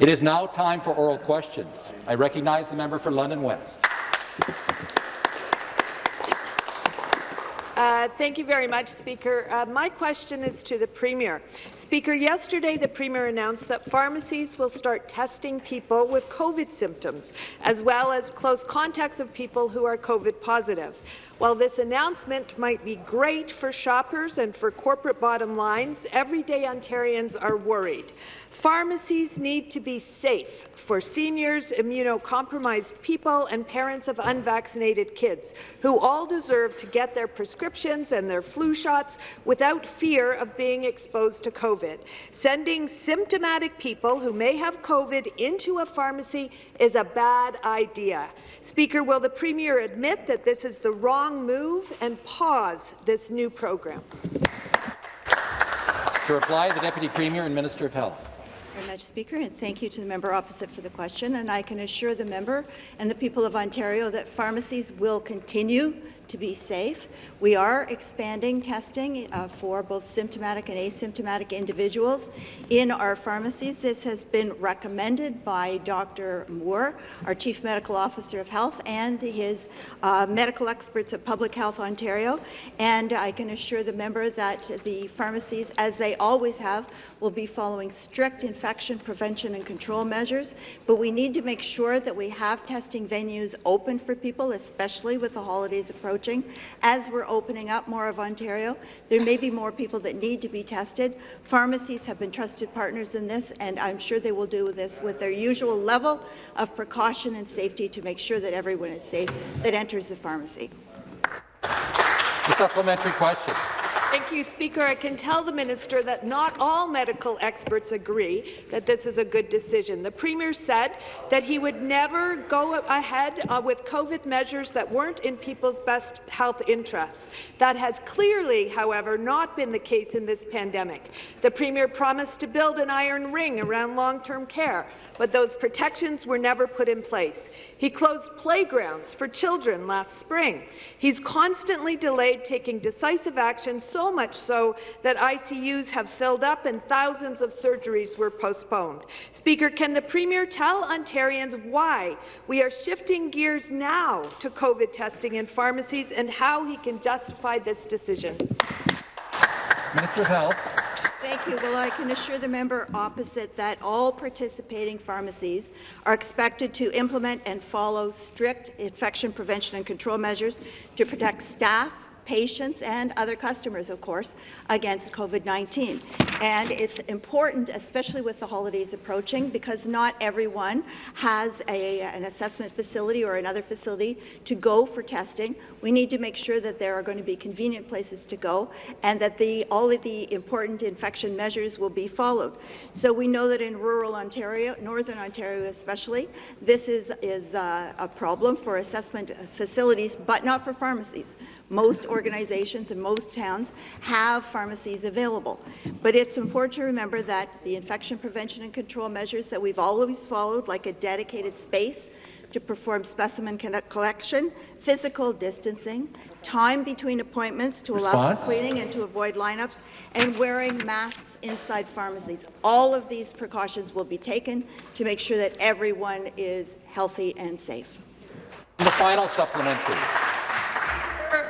It is now time for oral questions. I recognize the member for London West. Uh, thank you very much, Speaker. Uh, my question is to the Premier. Speaker, yesterday the Premier announced that pharmacies will start testing people with COVID symptoms, as well as close contacts of people who are COVID positive. While this announcement might be great for shoppers and for corporate bottom lines, everyday Ontarians are worried. Pharmacies need to be safe for seniors, immunocompromised people, and parents of unvaccinated kids, who all deserve to get their prescriptions and their flu shots without fear of being exposed to COVID. Sending symptomatic people who may have COVID into a pharmacy is a bad idea. Speaker, will the Premier admit that this is the wrong move and pause this new program? To reply, the Deputy Premier and Minister of Health much, Speaker, and thank you to the member opposite for the question. And I can assure the member and the people of Ontario that pharmacies will continue to be safe. We are expanding testing uh, for both symptomatic and asymptomatic individuals in our pharmacies. This has been recommended by Dr. Moore, our Chief Medical Officer of Health, and his uh, medical experts at Public Health Ontario. And I can assure the member that the pharmacies, as they always have, will be following strict infection prevention and control measures. But we need to make sure that we have testing venues open for people, especially with the holidays approaching. As we're opening up more of Ontario, there may be more people that need to be tested. Pharmacies have been trusted partners in this, and I'm sure they will do this with their usual level of precaution and safety to make sure that everyone is safe that enters the pharmacy. The supplementary question. Thank you, Speaker. I can tell the minister that not all medical experts agree that this is a good decision. The Premier said that he would never go ahead uh, with COVID measures that weren't in people's best health interests. That has clearly, however, not been the case in this pandemic. The Premier promised to build an iron ring around long-term care, but those protections were never put in place. He closed playgrounds for children last spring. He's constantly delayed taking decisive action so so much so that ICUs have filled up and thousands of surgeries were postponed. Speaker, can the Premier tell Ontarians why we are shifting gears now to COVID testing in pharmacies and how he can justify this decision? Minister of Health. Thank you. Well, I can assure the member opposite that all participating pharmacies are expected to implement and follow strict infection prevention and control measures to protect staff, patients and other customers, of course, against COVID-19. And it's important, especially with the holidays approaching, because not everyone has a, an assessment facility or another facility to go for testing. We need to make sure that there are going to be convenient places to go and that the, all of the important infection measures will be followed. So we know that in rural Ontario, Northern Ontario especially, this is, is uh, a problem for assessment facilities, but not for pharmacies. Most organizations in most towns have pharmacies available. But it's important to remember that the infection prevention and control measures that we've always followed, like a dedicated space to perform specimen collection, physical distancing, time between appointments to Response. allow for cleaning and to avoid lineups, and wearing masks inside pharmacies. All of these precautions will be taken to make sure that everyone is healthy and safe. The final supplementary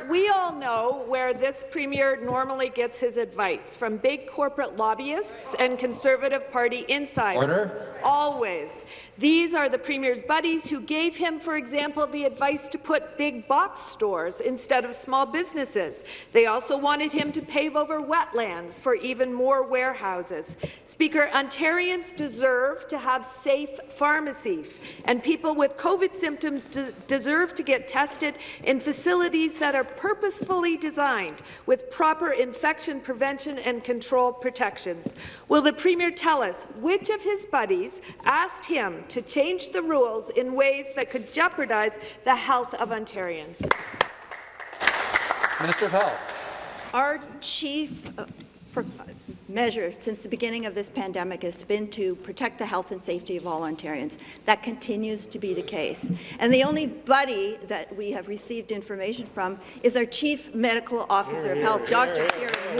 we all know where this Premier normally gets his advice, from big corporate lobbyists and Conservative Party insiders. Order. Always. These are the Premier's buddies who gave him, for example, the advice to put big box stores instead of small businesses. They also wanted him to pave over wetlands for even more warehouses. Speaker, Ontarians deserve to have safe pharmacies, and people with COVID symptoms deserve to get tested in facilities that are purposefully designed with proper infection prevention and control protections. Will the Premier tell us which of his buddies asked him to change the rules in ways that could jeopardize the health of Ontarians? Minister of Health. Our chief uh, measure since the beginning of this pandemic has been to protect the health and safety of all Ontarians. That continues to be the case. And the only buddy that we have received information from is our Chief Medical Officer of Health, Dr. Kieran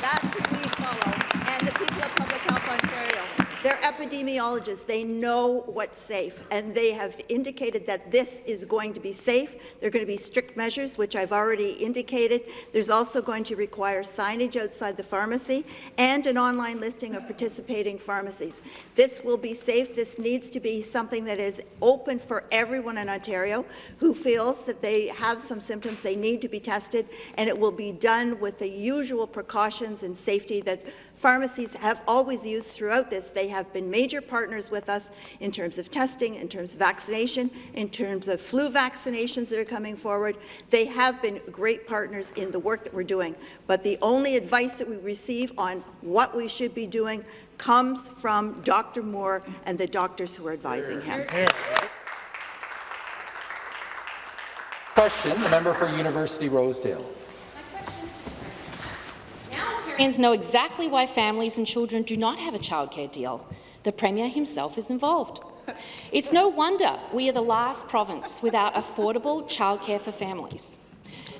That's who we follow, and the people of Public Health Ontario. Their epidemiologists. They know what's safe, and they have indicated that this is going to be safe. There are going to be strict measures, which I've already indicated. There's also going to require signage outside the pharmacy and an online listing of participating pharmacies. This will be safe. This needs to be something that is open for everyone in Ontario who feels that they have some symptoms, they need to be tested, and it will be done with the usual precautions and safety that pharmacies have always used throughout this. They have been major partners with us in terms of testing, in terms of vaccination, in terms of flu vaccinations that are coming forward. They have been great partners in the work that we're doing. But the only advice that we receive on what we should be doing comes from Dr. Moore and the doctors who are advising him. Question, the member for University Rosedale. Ontarians know exactly why families and children do not have a childcare deal. The Premier himself is involved. It's no wonder we are the last province without affordable childcare for families.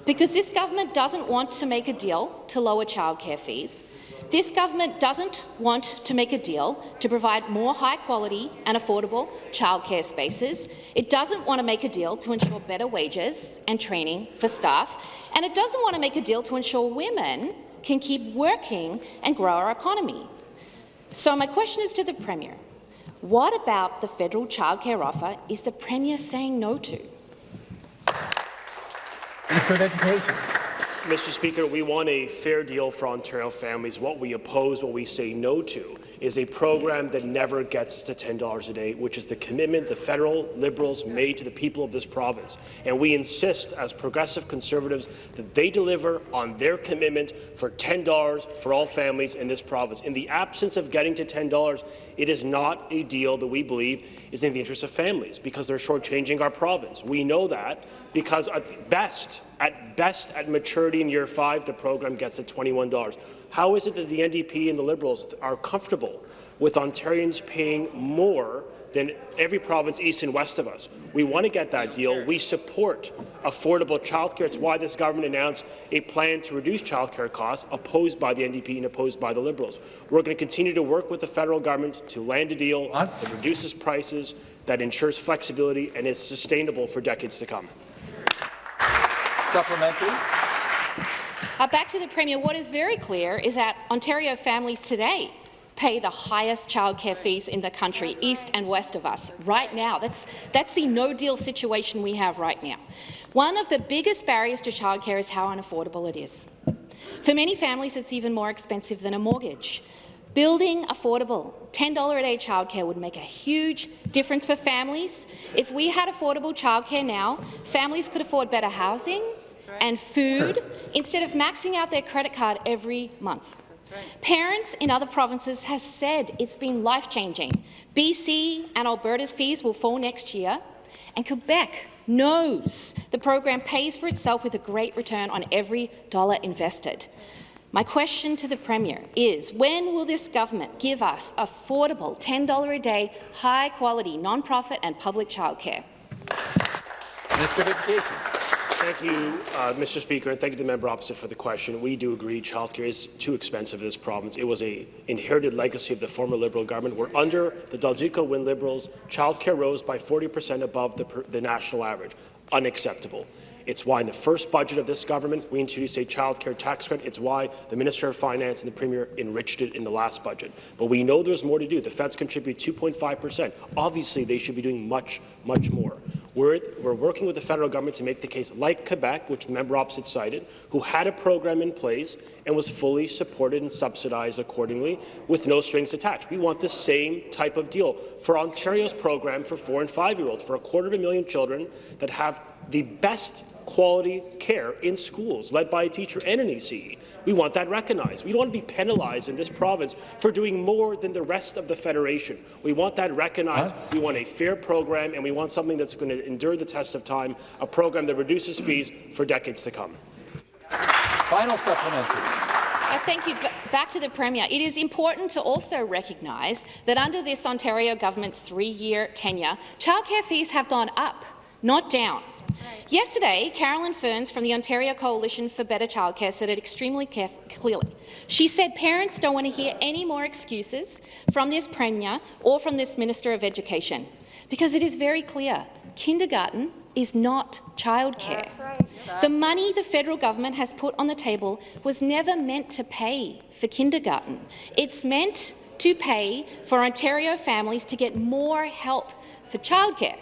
Because this government doesn't want to make a deal to lower childcare fees, this government doesn't want to make a deal to provide more high-quality and affordable childcare spaces. It doesn't want to make a deal to ensure better wages and training for staff. And it doesn't want to make a deal to ensure women can keep working and grow our economy. So my question is to the Premier. What about the federal childcare offer is the Premier saying no to? Minister of Education. Mr. Speaker, we want a fair deal for Ontario families. What we oppose, what we say no to, is a program that never gets to $10 a day, which is the commitment the federal Liberals made to the people of this province. And we insist, as progressive Conservatives, that they deliver on their commitment for $10 for all families in this province. In the absence of getting to $10, it is not a deal that we believe is in the interest of families, because they're shortchanging our province. We know that because at best, at best, at maturity in year five, the program gets at $21. How is it that the NDP and the Liberals are comfortable with Ontarians paying more than every province east and west of us? We want to get that deal. We support affordable childcare. It's why this government announced a plan to reduce childcare costs, opposed by the NDP and opposed by the Liberals. We're going to continue to work with the federal government to land a deal that reduces prices, that ensures flexibility, and is sustainable for decades to come. Supplementary. Uh, back to the Premier. What is very clear is that Ontario families today pay the highest childcare fees in the country, east and west of us, right now. That's, that's the no-deal situation we have right now. One of the biggest barriers to childcare is how unaffordable it is. For many families, it's even more expensive than a mortgage. Building affordable $10 a day childcare would make a huge difference for families. If we had affordable childcare now, families could afford better housing and food instead of maxing out their credit card every month. Parents in other provinces have said it's been life-changing. BC and Alberta's fees will fall next year, and Quebec knows the program pays for itself with a great return on every dollar invested. My question to the Premier is, when will this government give us affordable $10 a day, high-quality, non-profit and public childcare? Minister of Education. Thank you, uh, Mr. Speaker, and thank you to the member opposite for the question. We do agree childcare is too expensive in this province. It was a inherited legacy of the former Liberal government, where under the Del Duca Wynne Liberals, childcare rose by 40 per cent above the, the national average. Unacceptable. It's why in the first budget of this government, we introduced a child care tax credit. It's why the Minister of Finance and the Premier enriched it in the last budget. But we know there's more to do. The feds contribute 2.5 per cent. Obviously, they should be doing much, much more. We're, we're working with the federal government to make the case, like Quebec, which the member opposite cited, who had a program in place and was fully supported and subsidized accordingly with no strings attached. We want the same type of deal for Ontario's program for four and five-year-olds, for a quarter of a million children that have the best quality care in schools, led by a teacher and an ECE. We want that recognized. We don't want to be penalized in this province for doing more than the rest of the Federation. We want that recognized. What? We want a fair program, and we want something that's going to endure the test of time, a program that reduces fees for decades to come. Final supplementary. Uh, thank you. B back to the Premier. It is important to also recognise that under this Ontario government's three-year tenure, childcare fees have gone up, not down. Yesterday, Carolyn Ferns from the Ontario Coalition for Better Childcare said it extremely clearly. She said parents don't want to hear any more excuses from this Premier or from this Minister of Education, because it is very clear kindergarten is not childcare. The money the federal government has put on the table was never meant to pay for kindergarten. It's meant to pay for Ontario families to get more help for childcare.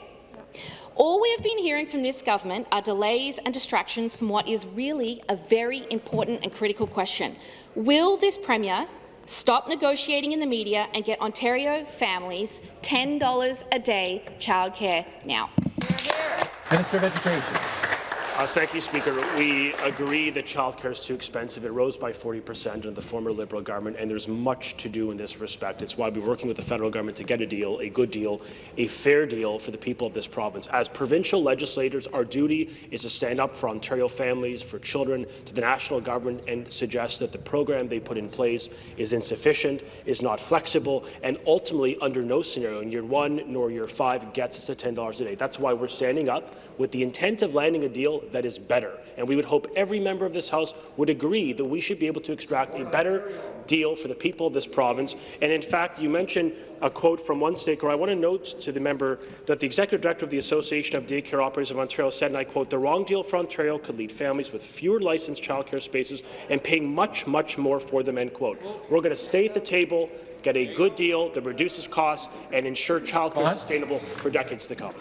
All we have been hearing from this government are delays and distractions from what is really a very important and critical question. Will this Premier stop negotiating in the media and get Ontario families $10 a day childcare now? Minister of Education. Uh, thank you, Speaker. We agree that childcare is too expensive. It rose by 40 per cent under the former Liberal government, and there's much to do in this respect. It's why we're working with the federal government to get a deal, a good deal, a fair deal for the people of this province. As provincial legislators, our duty is to stand up for Ontario families, for children, to the national government, and suggest that the program they put in place is insufficient, is not flexible, and ultimately, under no scenario, in year one nor year five, gets us to $10 a day. That's why we're standing up with the intent of landing a deal that is better. And we would hope every member of this House would agree that we should be able to extract a better deal for the people of this province. And in fact, you mentioned a quote from one staker. I want to note to the member that the executive director of the Association of Daycare Operators of Ontario said, and I quote, the wrong deal for Ontario could lead families with fewer licensed childcare spaces and paying much, much more for them, end quote. We're going to stay at the table, get a good deal that reduces costs, and ensure childcare is sustainable for decades to come.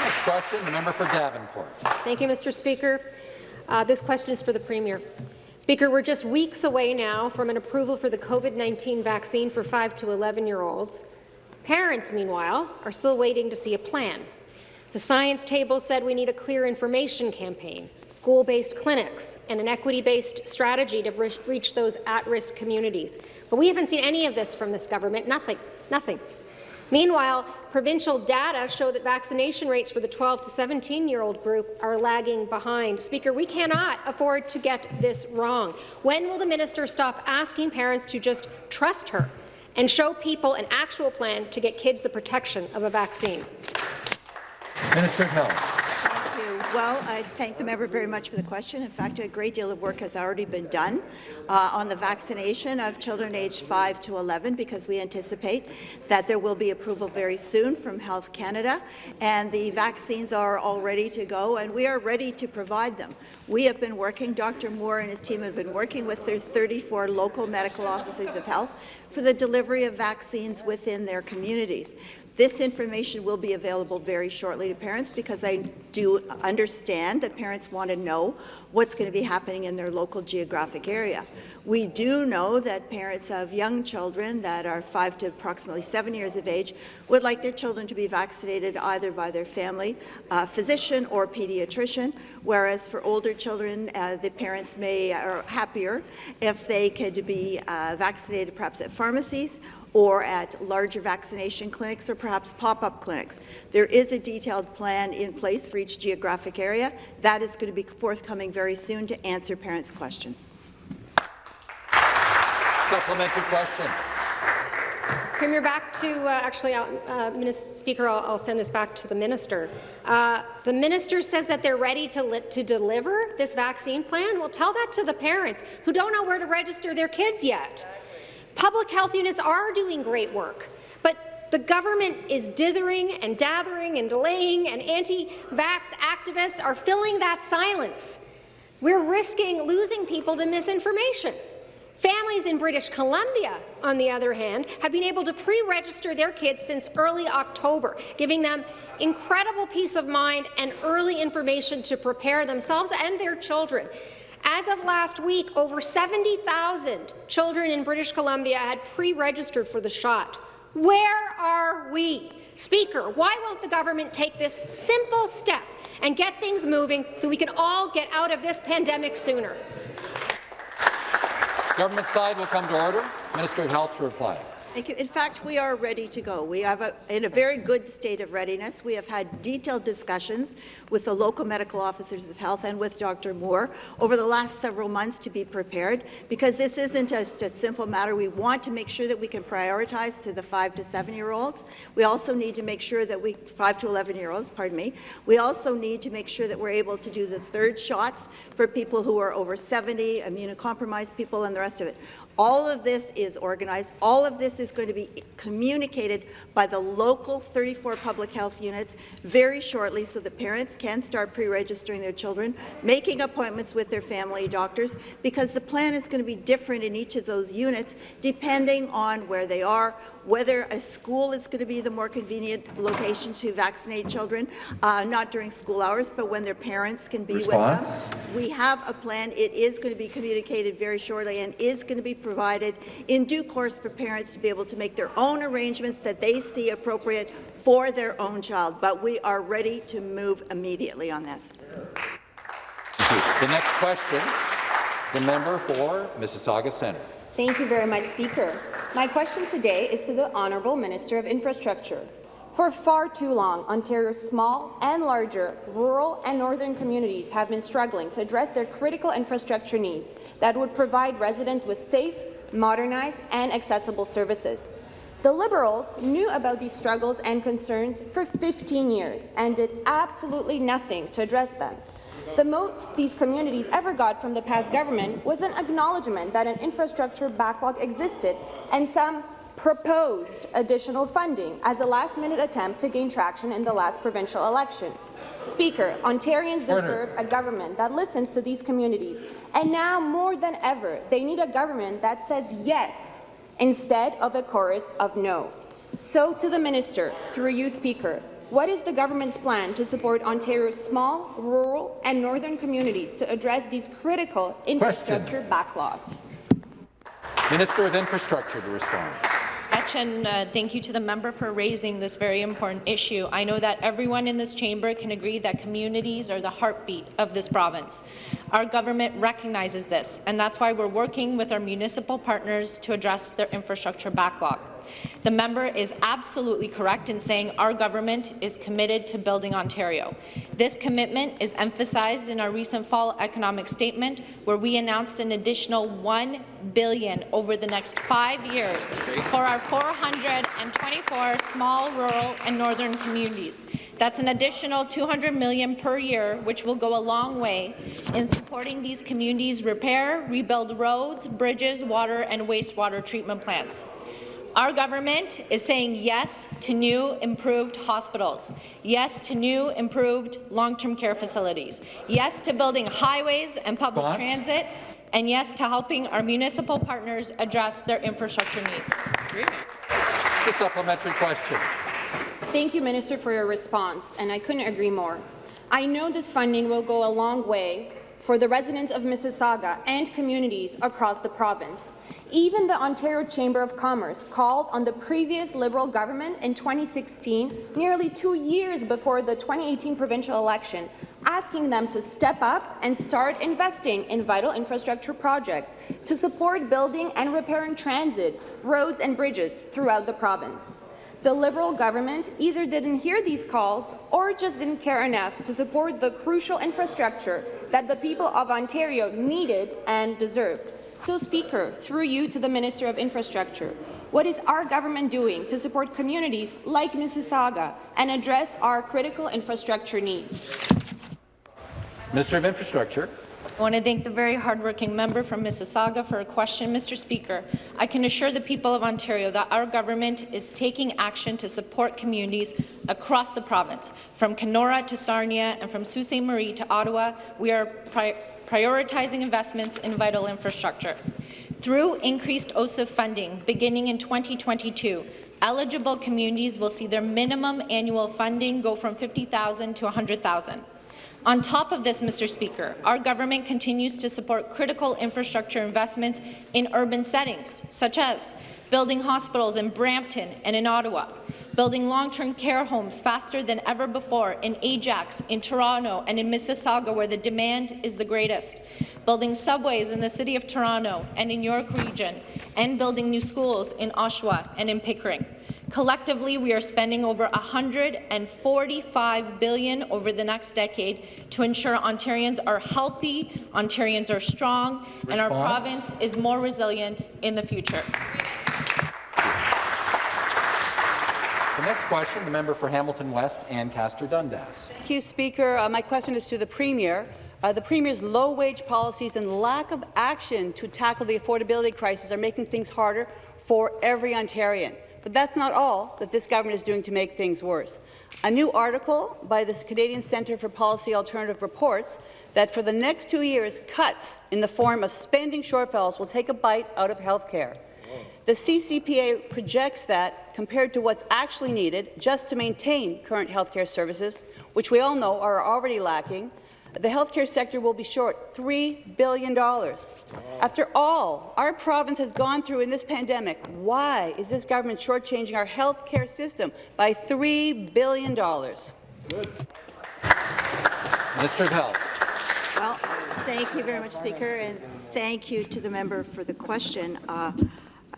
Next question, the member for Davenport. Thank you, Mr. Speaker. Uh, this question is for the Premier. Speaker, we're just weeks away now from an approval for the COVID-19 vaccine for 5 to 11-year-olds. Parents, meanwhile, are still waiting to see a plan. The science table said we need a clear information campaign, school-based clinics, and an equity-based strategy to re reach those at-risk communities. But we haven't seen any of this from this government. Nothing. Nothing. Meanwhile, provincial data show that vaccination rates for the 12 to 17-year-old group are lagging behind. Speaker, we cannot afford to get this wrong. When will the minister stop asking parents to just trust her and show people an actual plan to get kids the protection of a vaccine? Minister of Health. Well, I thank the member very much for the question. In fact, a great deal of work has already been done uh, on the vaccination of children aged 5 to 11 because we anticipate that there will be approval very soon from Health Canada, and the vaccines are all ready to go, and we are ready to provide them. We have been working, Dr. Moore and his team have been working with their 34 local medical officers of health for the delivery of vaccines within their communities. This information will be available very shortly to parents because I do understand that parents want to know what's going to be happening in their local geographic area. We do know that parents of young children that are 5 to approximately 7 years of age would like their children to be vaccinated either by their family uh, physician or pediatrician, whereas for older children, uh, the parents may are happier if they could be uh, vaccinated perhaps at pharmacies or at larger vaccination clinics or perhaps pop-up clinics. There is a detailed plan in place for each geographic area. That is going to be forthcoming very soon to answer parents' questions. Supplementary question. Premier, back to uh, actually, uh, Minister Speaker, I'll, I'll, send this back to the minister. Uh, the minister says that they're ready to to deliver this vaccine plan. Well, tell that to the parents who don't know where to register their kids yet. Public health units are doing great work, but the government is dithering and dathering and delaying, and anti-vax activists are filling that silence. We're risking losing people to misinformation. Families in British Columbia, on the other hand, have been able to pre-register their kids since early October, giving them incredible peace of mind and early information to prepare themselves and their children. As of last week, over 70,000 children in British Columbia had pre-registered for the shot. Where are we? Speaker, why won't the government take this simple step and get things moving so we can all get out of this pandemic sooner? Government side will come to order. Minister of Health to reply. Thank you. In fact, we are ready to go. We are in a very good state of readiness. We have had detailed discussions with the local medical officers of health and with Dr. Moore over the last several months to be prepared, because this isn't just a simple matter. We want to make sure that we can prioritize to the five to seven-year-olds. We also need to make sure that we, five to 11-year-olds, pardon me. We also need to make sure that we're able to do the third shots for people who are over 70, immunocompromised people, and the rest of it. All of this is organized. All of this is going to be communicated by the local 34 public health units very shortly so that parents can start pre-registering their children, making appointments with their family doctors, because the plan is going to be different in each of those units depending on where they are, whether a school is going to be the more convenient location to vaccinate children, uh, not during school hours, but when their parents can be Response? with them. We have a plan. It is going to be communicated very shortly and is going to be provided in due course for parents to be able to make their own arrangements that they see appropriate for their own child. But we are ready to move immediately on this. The next question, the member for Mississauga Centre. Thank you very much, Speaker. My question today is to the Honourable Minister of Infrastructure. For far too long, Ontario's small and larger rural and northern communities have been struggling to address their critical infrastructure needs that would provide residents with safe, modernized and accessible services. The Liberals knew about these struggles and concerns for 15 years and did absolutely nothing to address them. The most these communities ever got from the past government was an acknowledgement that an infrastructure backlog existed and some proposed additional funding as a last-minute attempt to gain traction in the last provincial election. Speaker, Ontarians deserve a government that listens to these communities, and now more than ever, they need a government that says yes instead of a chorus of no. So to the minister, through you, Speaker, what is the government's plan to support Ontario's small, rural and northern communities to address these critical infrastructure backlogs? Minister of Infrastructure to respond. much, and uh, thank you to the member for raising this very important issue. I know that everyone in this chamber can agree that communities are the heartbeat of this province. Our government recognizes this, and that's why we're working with our municipal partners to address their infrastructure backlog. The member is absolutely correct in saying our government is committed to building Ontario. This commitment is emphasized in our recent fall economic statement, where we announced an additional 1 billion over the next five years for our 424 small, rural and northern communities. That's an additional 200 million per year, which will go a long way in supporting these communities repair, rebuild roads, bridges, water and wastewater treatment plants. Our government is saying yes to new, improved hospitals, yes to new, improved long-term care facilities, yes to building highways and public Response? transit, and yes to helping our municipal partners address their infrastructure needs. The supplementary question. Thank you, Minister, for your response, and I couldn't agree more. I know this funding will go a long way for the residents of Mississauga and communities across the province. Even the Ontario Chamber of Commerce called on the previous Liberal government in 2016, nearly two years before the 2018 provincial election, asking them to step up and start investing in vital infrastructure projects to support building and repairing transit, roads and bridges throughout the province. The Liberal government either didn't hear these calls or just didn't care enough to support the crucial infrastructure that the people of Ontario needed and deserved. So, Speaker, through you to the Minister of Infrastructure, what is our government doing to support communities like Mississauga and address our critical infrastructure needs? Minister of Infrastructure. I want to thank the very hardworking member from Mississauga for a question. Mr. Speaker, I can assure the people of Ontario that our government is taking action to support communities across the province. From Kenora to Sarnia and from Sault Ste. Marie to Ottawa, we are pri prioritizing investments in vital infrastructure. Through increased OCIF funding beginning in 2022, eligible communities will see their minimum annual funding go from 50,000 to 100,000. On top of this, Mr. Speaker, our government continues to support critical infrastructure investments in urban settings, such as building hospitals in Brampton and in Ottawa, building long-term care homes faster than ever before in Ajax, in Toronto, and in Mississauga, where the demand is the greatest, building subways in the City of Toronto and in York Region, and building new schools in Oshawa and in Pickering. Collectively, we are spending over 145 billion over the next decade to ensure Ontarians are healthy, Ontarians are strong, and our province is more resilient in the future. The next question, the member for Hamilton West, Ancaster Dundas. Thank you, Speaker. Uh, my question is to the Premier. Uh, the Premier's low-wage policies and lack of action to tackle the affordability crisis are making things harder for every Ontarian. But that's not all that this government is doing to make things worse. A new article by the Canadian Centre for Policy Alternative reports that for the next two years, cuts in the form of spending shortfalls will take a bite out of health care. The CCPA projects that, compared to what's actually needed just to maintain current health care services, which we all know are already lacking, the health care sector will be short $3 billion. After all our province has gone through in this pandemic, why is this government shortchanging our health care system by $3 billion? Minister of Health. Well, thank you very much, Speaker, and thank you to the member for the question. Uh,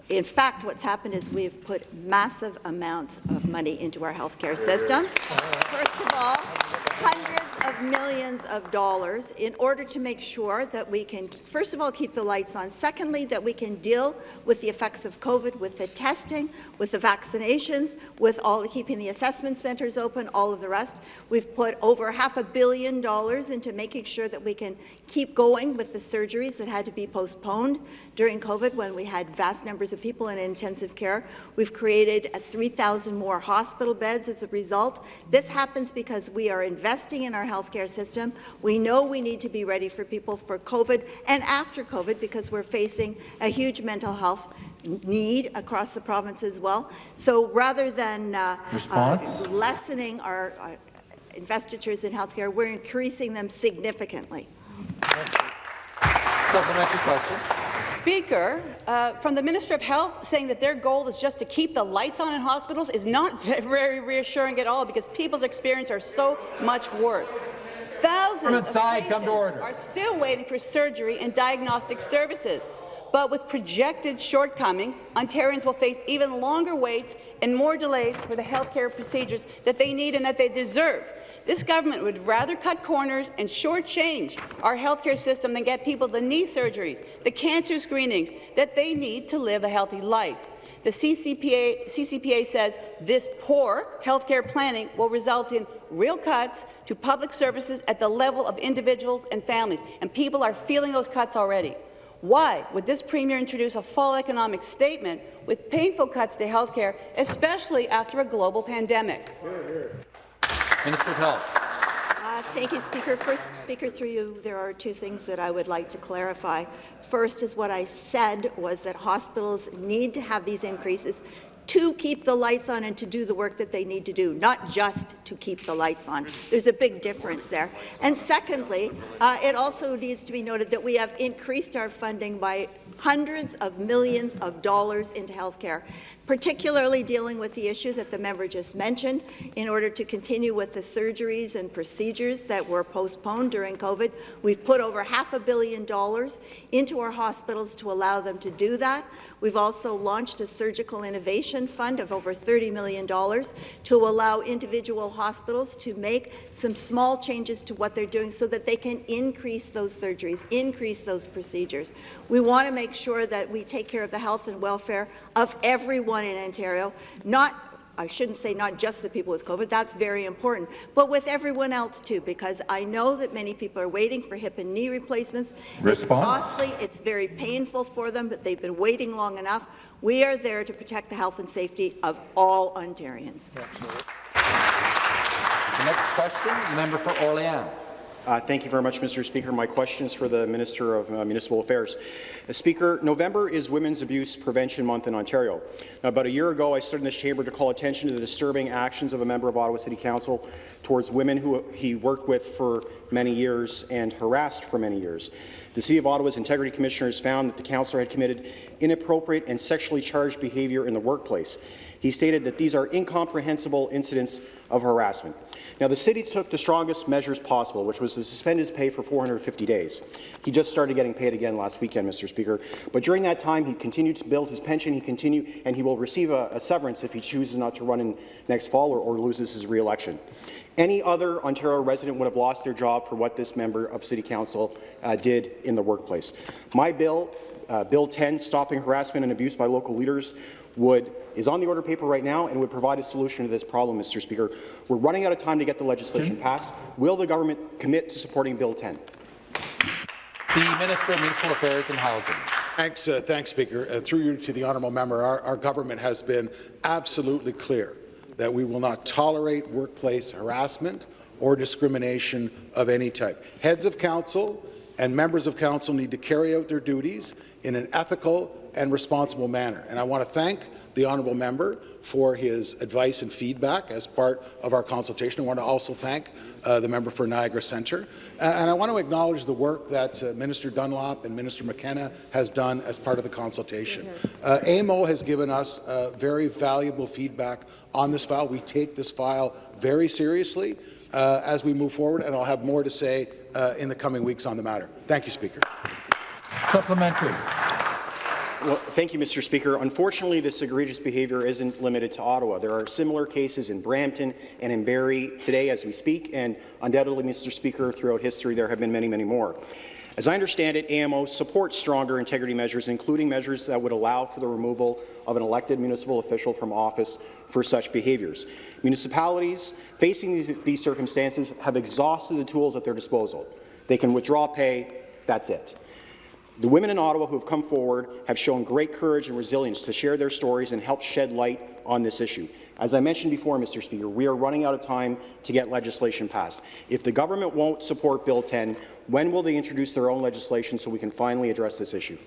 in fact, what's happened is we've put massive amounts of money into our healthcare system. First of all, hundreds of millions of dollars in order to make sure that we can, first of all, keep the lights on. Secondly, that we can deal with the effects of COVID, with the testing, with the vaccinations, with all the, keeping the assessment centres open, all of the rest. We've put over half a billion dollars into making sure that we can keep going with the surgeries that had to be postponed during COVID when we had vast numbers of people in intensive care. We've created uh, 3,000 more hospital beds as a result. This happens because we are investing in our healthcare system. We know we need to be ready for people for COVID and after COVID because we're facing a huge mental health need across the province as well. So rather than uh, Response? uh, lessening our uh, investitures in healthcare, we're increasing them significantly. Supplementary question. Speaker, uh, from the Minister of Health saying that their goal is just to keep the lights on in hospitals is not very reassuring at all because people's experience are so much worse. Thousands of inside, come to patients are still waiting for surgery and diagnostic services. But with projected shortcomings, Ontarians will face even longer waits and more delays for the healthcare procedures that they need and that they deserve. This government would rather cut corners and shortchange our healthcare system than get people the knee surgeries, the cancer screenings that they need to live a healthy life. The CCPA, CCPA says this poor healthcare planning will result in real cuts to public services at the level of individuals and families, and people are feeling those cuts already. Why would this Premier introduce a fall economic statement with painful cuts to healthcare, especially after a global pandemic? Minister of Health. Uh, Thank you, Speaker. First, Speaker, through you, there are two things that I would like to clarify. First is what I said was that hospitals need to have these increases to keep the lights on and to do the work that they need to do, not just to keep the lights on. There's a big difference there. And secondly, uh, it also needs to be noted that we have increased our funding by hundreds of millions of dollars into healthcare, particularly dealing with the issue that the member just mentioned, in order to continue with the surgeries and procedures that were postponed during COVID. We've put over half a billion dollars into our hospitals to allow them to do that. We've also launched a surgical innovation fund of over $30 million to allow individual hospitals to make some small changes to what they're doing so that they can increase those surgeries, increase those procedures. We want to make sure that we take care of the health and welfare of everyone in Ontario, not I shouldn't say not just the people with COVID, that's very important, but with everyone else too, because I know that many people are waiting for hip and knee replacements. Response? It's costly, it's very painful for them, but they've been waiting long enough. We are there to protect the health and safety of all Ontarians. The next question, the member for Orléans. Uh, thank you very much, Mr. Speaker. My question is for the Minister of uh, Municipal Affairs. Uh, Speaker, November is Women's Abuse Prevention Month in Ontario. Now, about a year ago, I stood in this chamber to call attention to the disturbing actions of a member of Ottawa City Council towards women who he worked with for many years and harassed for many years. The City of Ottawa's Integrity Commissioners found that the councillor had committed inappropriate and sexually charged behaviour in the workplace. He stated that these are incomprehensible incidents of harassment. Now, the city took the strongest measures possible, which was to suspend his pay for 450 days. He just started getting paid again last weekend, Mr. Speaker. But during that time, he continued to build his pension. He continued, and he will receive a, a severance if he chooses not to run in next fall or, or loses his re-election. Any other Ontario resident would have lost their job for what this member of City Council uh, did in the workplace. My bill, uh, Bill 10, Stopping Harassment and Abuse by Local Leaders, would is on the order paper right now and would provide a solution to this problem, Mr. Speaker. We're running out of time to get the legislation passed. Will the government commit to supporting Bill 10? The Minister of Municipal Affairs and Housing. Thanks, uh, thanks Speaker. Uh, through you to the honourable member, our, our government has been absolutely clear that we will not tolerate workplace harassment or discrimination of any type. Heads of council and members of council need to carry out their duties in an ethical and responsible manner. And I want to thank the honourable member for his advice and feedback as part of our consultation. I want to also thank uh, the member for Niagara Centre. Uh, and I want to acknowledge the work that uh, Minister Dunlop and Minister McKenna has done as part of the consultation. Uh, AMO has given us uh, very valuable feedback on this file. We take this file very seriously uh, as we move forward, and I'll have more to say in the coming weeks on the matter. Thank you, Speaker. Supplementary. Well, thank you, Mr. Speaker. Unfortunately, this egregious behaviour isn't limited to Ottawa. There are similar cases in Brampton and in Barrie today as we speak, and undoubtedly, Mr. Speaker, throughout history there have been many, many more. As I understand it, AMO supports stronger integrity measures, including measures that would allow for the removal of an elected municipal official from office for such behaviours. Municipalities facing these, these circumstances have exhausted the tools at their disposal. They can withdraw pay, that's it. The women in Ottawa who have come forward have shown great courage and resilience to share their stories and help shed light on this issue. As I mentioned before, Mr. Speaker, we are running out of time to get legislation passed. If the government won't support Bill 10, when will they introduce their own legislation so we can finally address this issue?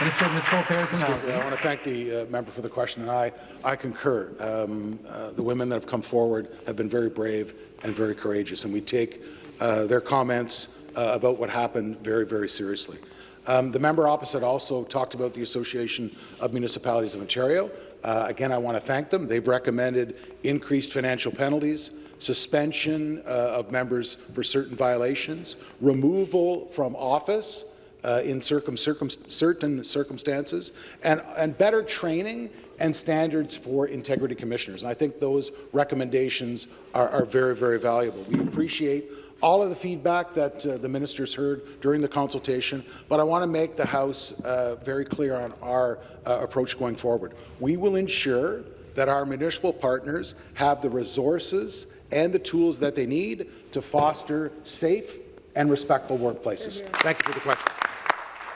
Minister of Municipal Affairs and Speaker, I want to thank the uh, member for the question, and I, I concur. Um, uh, the women that have come forward have been very brave and very courageous, and we take uh, their comments uh, about what happened very, very seriously. Um, the member opposite also talked about the Association of Municipalities of Ontario. Uh, again, I want to thank them. They've recommended increased financial penalties, suspension uh, of members for certain violations, removal from office uh, in circum, circum, certain circumstances, and, and better training and standards for integrity commissioners. And I think those recommendations are, are very, very valuable. We appreciate all of the feedback that uh, the ministers heard during the consultation, but I want to make the House uh, very clear on our uh, approach going forward. We will ensure that our municipal partners have the resources and the tools that they need to foster safe and respectful workplaces. Thank you for the question.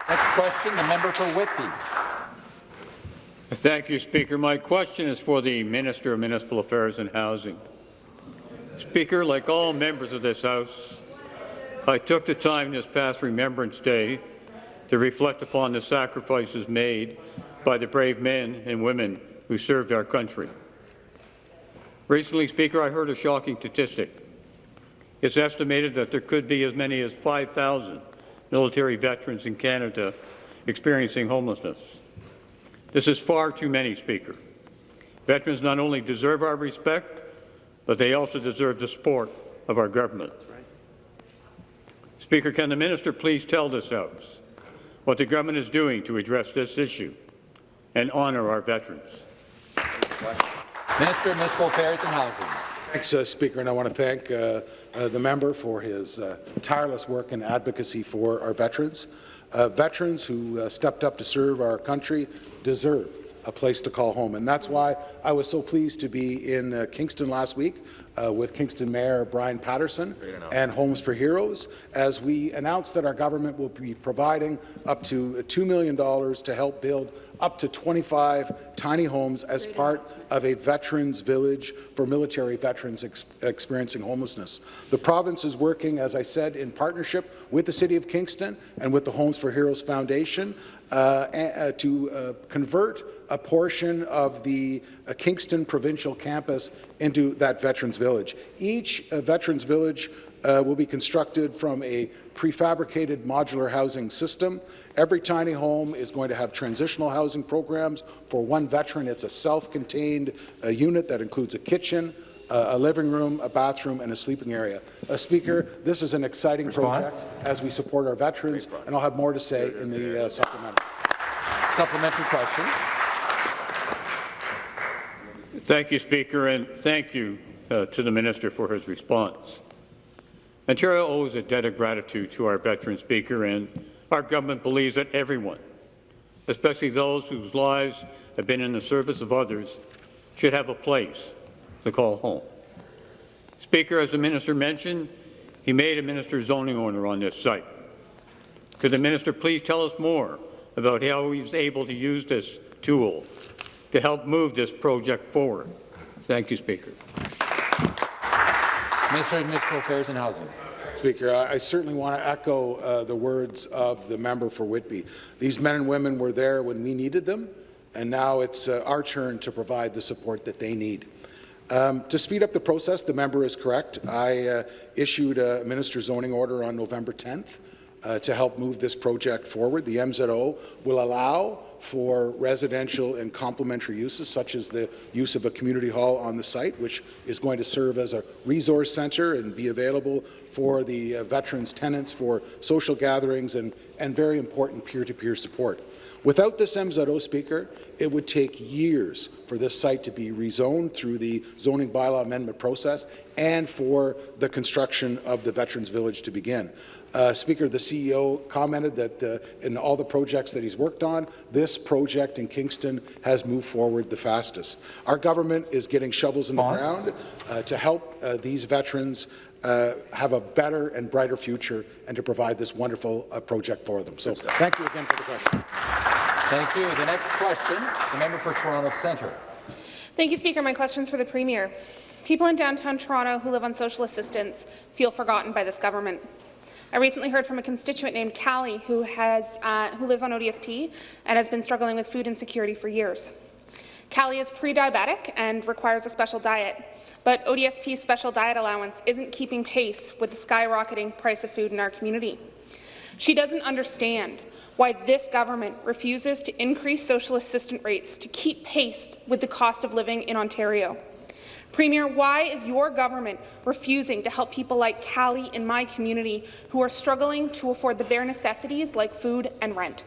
Next question, the member for Whitby. Thank you, Speaker. My question is for the Minister of Municipal Affairs and Housing. Speaker, like all members of this House, I took the time this past Remembrance Day to reflect upon the sacrifices made by the brave men and women who served our country. Recently, Speaker, I heard a shocking statistic. It's estimated that there could be as many as 5,000 military veterans in Canada experiencing homelessness. This is far too many, Speaker. Veterans not only deserve our respect, but they also deserve the support of our government. Speaker, can the minister please tell this House what the government is doing to address this issue and honour our veterans? Minister of Municipal Affairs and Housing. Thanks, uh, Speaker, and I want to thank uh, uh, the member for his uh, tireless work and advocacy for our veterans. Uh, veterans who uh, stepped up to serve our country deserve a place to call home. And that's why I was so pleased to be in uh, Kingston last week uh, with Kingston Mayor Bryan Paterson and Homes for Heroes as we announced that our government will be providing up to $2 million to help build up to 25 tiny homes as part of a veterans village for military veterans ex experiencing homelessness. The province is working, as I said, in partnership with the City of Kingston and with the Homes for Heroes Foundation uh, uh, to uh, convert a portion of the uh, Kingston Provincial Campus into that Veterans Village. Each uh, Veterans Village uh, will be constructed from a prefabricated modular housing system. Every tiny home is going to have transitional housing programs. For one veteran, it's a self-contained uh, unit that includes a kitchen, uh, a living room, a bathroom, and a sleeping area. Uh, Speaker, this is an exciting Response? project as we support our veterans, and I'll have more to say in the uh, supplementary. Supplementary question. Thank you, Speaker, and thank you uh, to the minister for his response. Ontario owes a debt of gratitude to our veteran speaker, and our government believes that everyone, especially those whose lives have been in the service of others, should have a place to call home. Speaker, as the minister mentioned, he made a minister's zoning order on this site. Could the minister please tell us more about how he was able to use this tool to help move this project forward? Thank you, Speaker. Minister of Municipal Affairs and Housing. Speaker, I, I certainly want to echo uh, the words of the member for Whitby. These men and women were there when we needed them, and now it's uh, our turn to provide the support that they need. Um, to speed up the process, the member is correct. I uh, issued a minister's zoning order on November 10th uh, to help move this project forward. The MZO will allow for residential and complementary uses, such as the use of a community hall on the site, which is going to serve as a resource centre and be available for the uh, veterans tenants for social gatherings and, and very important peer-to-peer support. Without this MZO, Speaker, it would take years for this site to be rezoned through the zoning bylaw amendment process and for the construction of the Veterans Village to begin. Uh, Speaker, the CEO commented that uh, in all the projects that he's worked on, this project in Kingston has moved forward the fastest. Our government is getting shovels in the ground uh, to help uh, these veterans uh, have a better and brighter future and to provide this wonderful uh, project for them. So thank you again for the question. Thank you. The next question, the member for Toronto Centre. Thank you, Speaker. My question is for the Premier. People in downtown Toronto who live on social assistance feel forgotten by this government. I recently heard from a constituent named Callie who, has, uh, who lives on ODSP and has been struggling with food insecurity for years. Callie is pre-diabetic and requires a special diet, but ODSP's special diet allowance isn't keeping pace with the skyrocketing price of food in our community. She doesn't understand why this government refuses to increase social assistance rates to keep pace with the cost of living in Ontario. Premier, why is your government refusing to help people like Callie in my community who are struggling to afford the bare necessities like food and rent?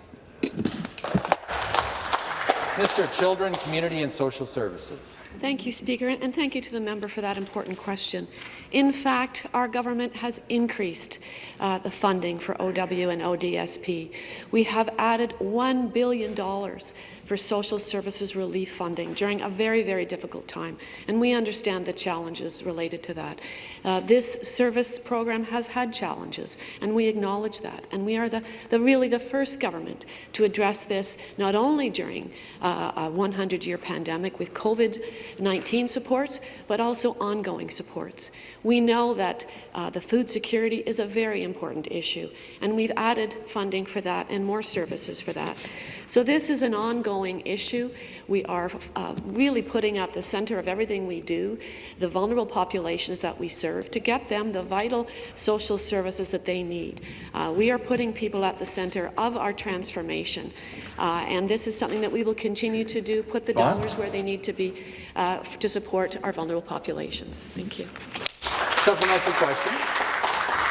Mr. Children, Community and Social Services. Thank you, Speaker, and thank you to the member for that important question. In fact, our government has increased uh, the funding for OW and ODSP. We have added $1 billion for social services relief funding during a very, very difficult time, and we understand the challenges related to that. Uh, this service program has had challenges, and we acknowledge that, and we are the, the really the first government to address this not only during uh, a 100-year pandemic with COVID 19 supports, but also ongoing supports. We know that uh, the food security is a very important issue, and we've added funding for that and more services for that. So this is an ongoing issue. We are uh, really putting at the centre of everything we do the vulnerable populations that we serve to get them the vital social services that they need. Uh, we are putting people at the centre of our transformation, uh, and this is something that we will continue to do, put the dollars where they need to be uh, to support our vulnerable populations. Thank you. Supplementary question.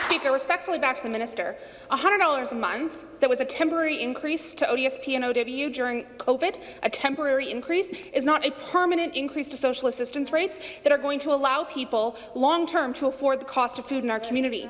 Speaker, respectfully back to the minister. $100 a month that was a temporary increase to ODSP and OW during COVID, a temporary increase, is not a permanent increase to social assistance rates that are going to allow people long-term to afford the cost of food in our community.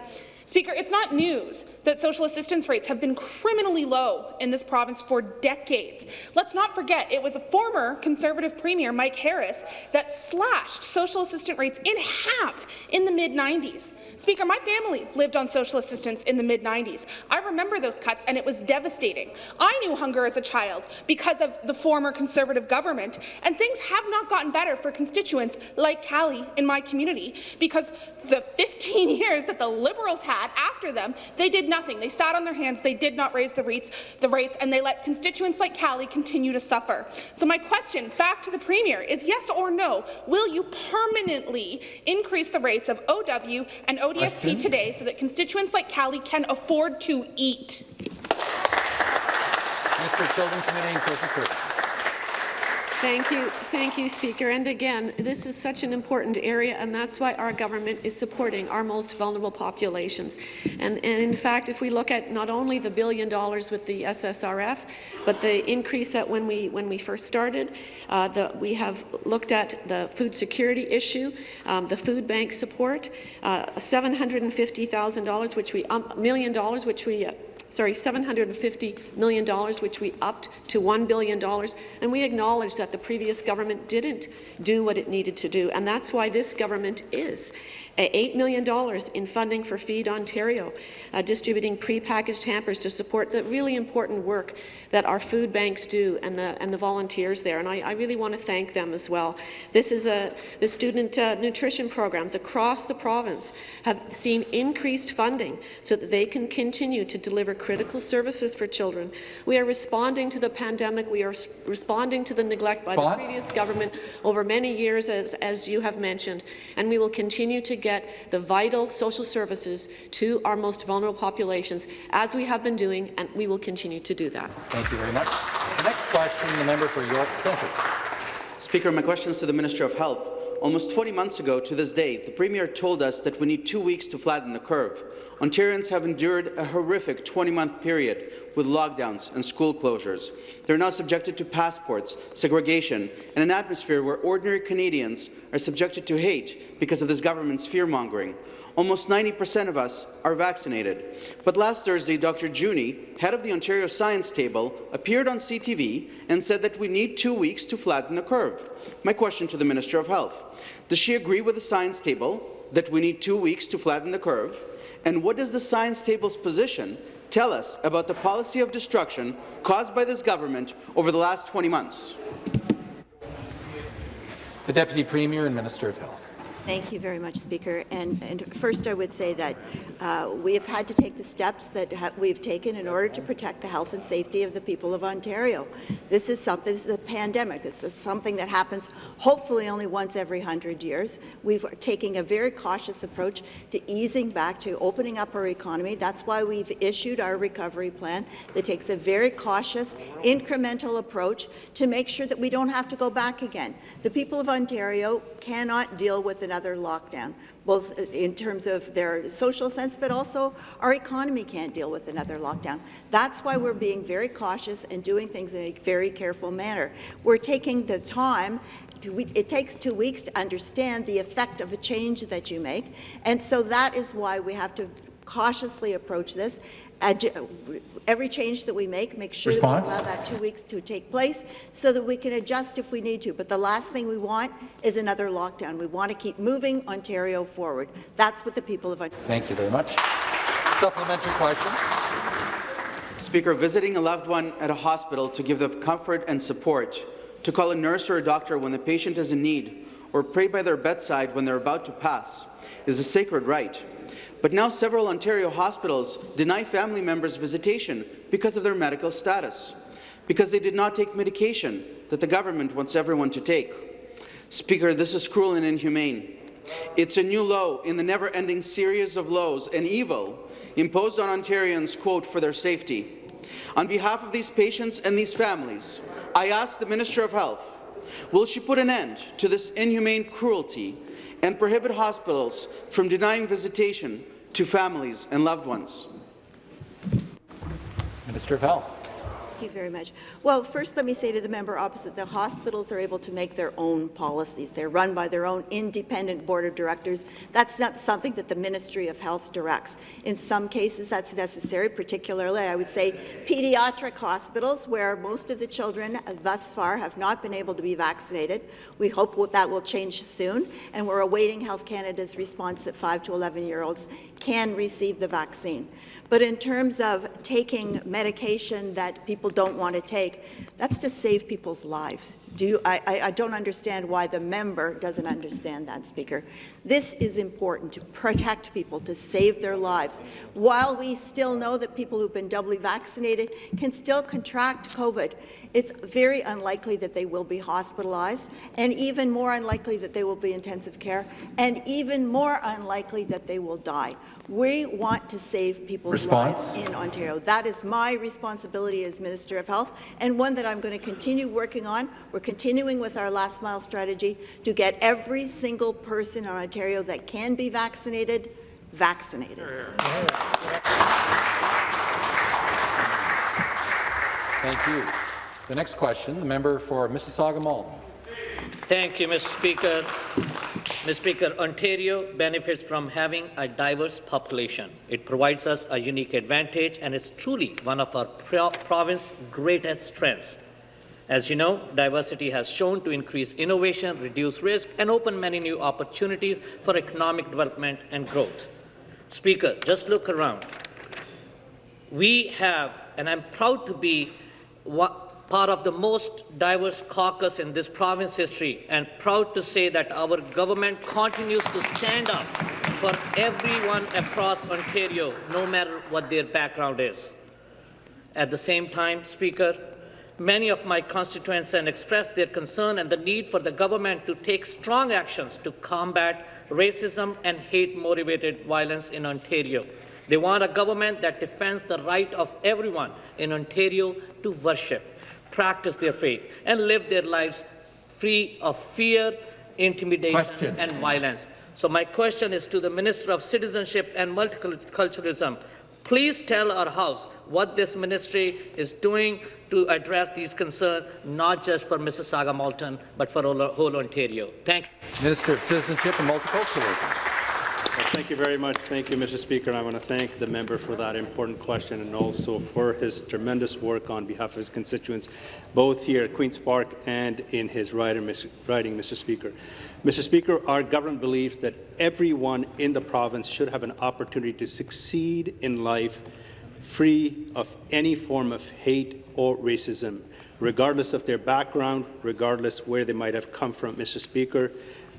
Speaker, it's not news that social assistance rates have been criminally low in this province for decades. Let's not forget it was a former Conservative Premier, Mike Harris, that slashed social assistance rates in half in the mid-90s. Speaker, my family lived on social assistance in the mid-90s. I remember those cuts, and it was devastating. I knew hunger as a child because of the former Conservative government, and things have not gotten better for constituents like Callie in my community because the 15 years that the Liberals had that, after them, they did nothing. They sat on their hands, they did not raise the rates, the rates and they let constituents like Callie continue to suffer. So my question back to the Premier is yes or no, will you permanently increase the rates of OW and ODSP Question. today so that constituents like Callie can afford to eat? Of Children, Community and Social Services. Thank you, thank you, Speaker. And again, this is such an important area, and that's why our government is supporting our most vulnerable populations. And, and in fact, if we look at not only the billion dollars with the SSRF, but the increase that when we when we first started, uh, the, we have looked at the food security issue, um, the food bank support, uh, $750,000, which we um, million dollars, which we uh, sorry, $750 million, which we upped to $1 billion, and we acknowledge that the previous government didn't do what it needed to do, and that's why this government is. $8 million in funding for Feed Ontario, uh, distributing prepackaged hampers to support the really important work that our food banks do and the, and the volunteers there, and I, I really want to thank them as well. This is a, the student uh, nutrition programs across the province have seen increased funding so that they can continue to deliver critical services for children. We are responding to the pandemic. We are responding to the neglect by the previous government over many years, as, as you have mentioned, and we will continue to get the vital social services to our most vulnerable populations, as we have been doing, and we will continue to do that. Thank you very much. The next question, the member for York Centre. Speaker, my question is to the Minister of Health. Almost 20 months ago to this day, the Premier told us that we need two weeks to flatten the curve. Ontarians have endured a horrific 20-month period with lockdowns and school closures. They're now subjected to passports, segregation, and an atmosphere where ordinary Canadians are subjected to hate because of this government's fear-mongering. Almost 90% of us are vaccinated. But last Thursday, Dr. Juni, head of the Ontario Science Table, appeared on CTV and said that we need two weeks to flatten the curve. My question to the Minister of Health, does she agree with the Science Table that we need two weeks to flatten the curve? And what does the Science Table's position tell us about the policy of destruction caused by this government over the last 20 months? The Deputy Premier and Minister of Health. Thank you very much, Speaker. And, and first, I would say that uh, we have had to take the steps that we've taken in order to protect the health and safety of the people of Ontario. This is something. This is a pandemic. This is something that happens hopefully only once every hundred years. We're taking a very cautious approach to easing back to opening up our economy. That's why we've issued our recovery plan that takes a very cautious, incremental approach to make sure that we don't have to go back again. The people of Ontario cannot deal with another lockdown, both in terms of their social sense, but also our economy can't deal with another lockdown. That's why we're being very cautious and doing things in a very careful manner. We're taking the time it takes two weeks to understand the effect of a change that you make, and so that is why we have to cautiously approach this. Adu every change that we make, make sure Response? that we allow that two weeks to take place so that we can adjust if we need to. But the last thing we want is another lockdown. We want to keep moving Ontario forward. That's what the people of Ontario. Thank you very much. Supplementary question. Speaker, visiting a loved one at a hospital to give them comfort and support, to call a nurse or a doctor when the patient is in need, or pray by their bedside when they're about to pass, is a sacred right. But now several Ontario hospitals deny family members visitation because of their medical status, because they did not take medication that the government wants everyone to take. Speaker, this is cruel and inhumane. It's a new low in the never-ending series of lows and evil imposed on Ontarians, quote, for their safety. On behalf of these patients and these families, I ask the Minister of Health, will she put an end to this inhumane cruelty and prohibit hospitals from denying visitation to families and loved ones? Minister of Health. Thank you very much. Well, first let me say to the member opposite, the hospitals are able to make their own policies. They're run by their own independent board of directors. That's not something that the Ministry of Health directs. In some cases, that's necessary, particularly, I would say, pediatric hospitals, where most of the children thus far have not been able to be vaccinated. We hope that will change soon, and we're awaiting Health Canada's response that 5 to 11-year-olds can receive the vaccine. But in terms of taking medication that people don't want to take, that's to save people's lives. Do I, I, I don't understand why the member doesn't understand that, Speaker. This is important to protect people, to save their lives. While we still know that people who've been doubly vaccinated can still contract COVID, it's very unlikely that they will be hospitalized, and even more unlikely that they will be intensive care, and even more unlikely that they will die. We want to save people's Response? lives in Ontario. That is my responsibility as Minister of Health, and one that I'm going to continue working on. We're continuing with our last mile strategy to get every single person in Ontario that can be vaccinated, vaccinated. Thank you. The next question, the member for Mississauga Malton. Thank you, Mr. Speaker. Mr. Speaker, Ontario benefits from having a diverse population. It provides us a unique advantage and is truly one of our pro province's greatest strengths. As you know, diversity has shown to increase innovation, reduce risk, and open many new opportunities for economic development and growth. Speaker, just look around. We have, and I'm proud to be part of the most diverse caucus in this province history and proud to say that our government continues to stand up for everyone across Ontario, no matter what their background is. At the same time, Speaker, many of my constituents have expressed their concern and the need for the government to take strong actions to combat racism and hate-motivated violence in Ontario. They want a government that defends the right of everyone in Ontario to worship practice their faith, and live their lives free of fear, intimidation, question. and violence. So my question is to the Minister of Citizenship and Multiculturalism. Please tell our House what this ministry is doing to address these concerns, not just for Mississauga Malton, but for whole Ontario. Thank you. Minister of Citizenship and Multiculturalism. Well, thank you very much. Thank you, Mr. Speaker. And I want to thank the member for that important question and also for his tremendous work on behalf of his constituents, both here at Queen's Park and in his writing, Mr. Speaker. Mr. Speaker, our government believes that everyone in the province should have an opportunity to succeed in life free of any form of hate or racism, regardless of their background, regardless where they might have come from, Mr. Speaker.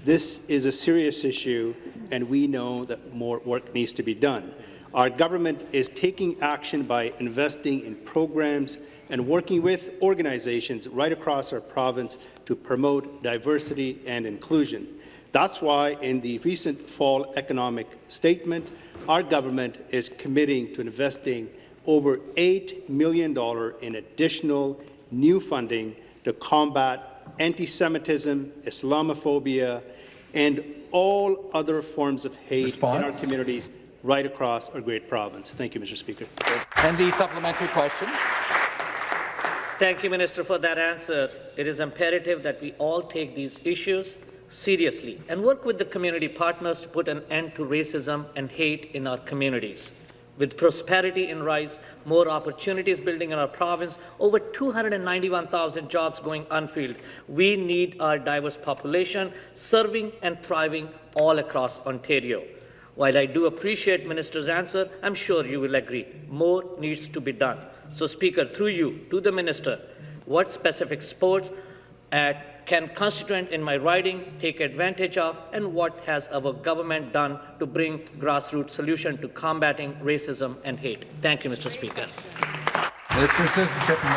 This is a serious issue, and we know that more work needs to be done. Our government is taking action by investing in programs and working with organizations right across our province to promote diversity and inclusion. That's why in the recent fall economic statement, our government is committing to investing over $8 million in additional new funding to combat anti-Semitism, Islamophobia, and all other forms of hate Response? in our communities right across our great province. Thank you, Mr. Speaker. And the supplementary question. Thank you, Minister, for that answer. It is imperative that we all take these issues seriously and work with the community partners to put an end to racism and hate in our communities. With prosperity in rise, more opportunities building in our province, over 291,000 jobs going unfilled, we need our diverse population serving and thriving all across Ontario. While I do appreciate Minister's answer, I'm sure you will agree. More needs to be done. So, Speaker, through you, to the Minister, what specific sports at can constituent in my riding take advantage of, and what has our government done to bring grassroots solution to combating racism and hate? Thank you, Mr. Speaker. Minister of Citizenship and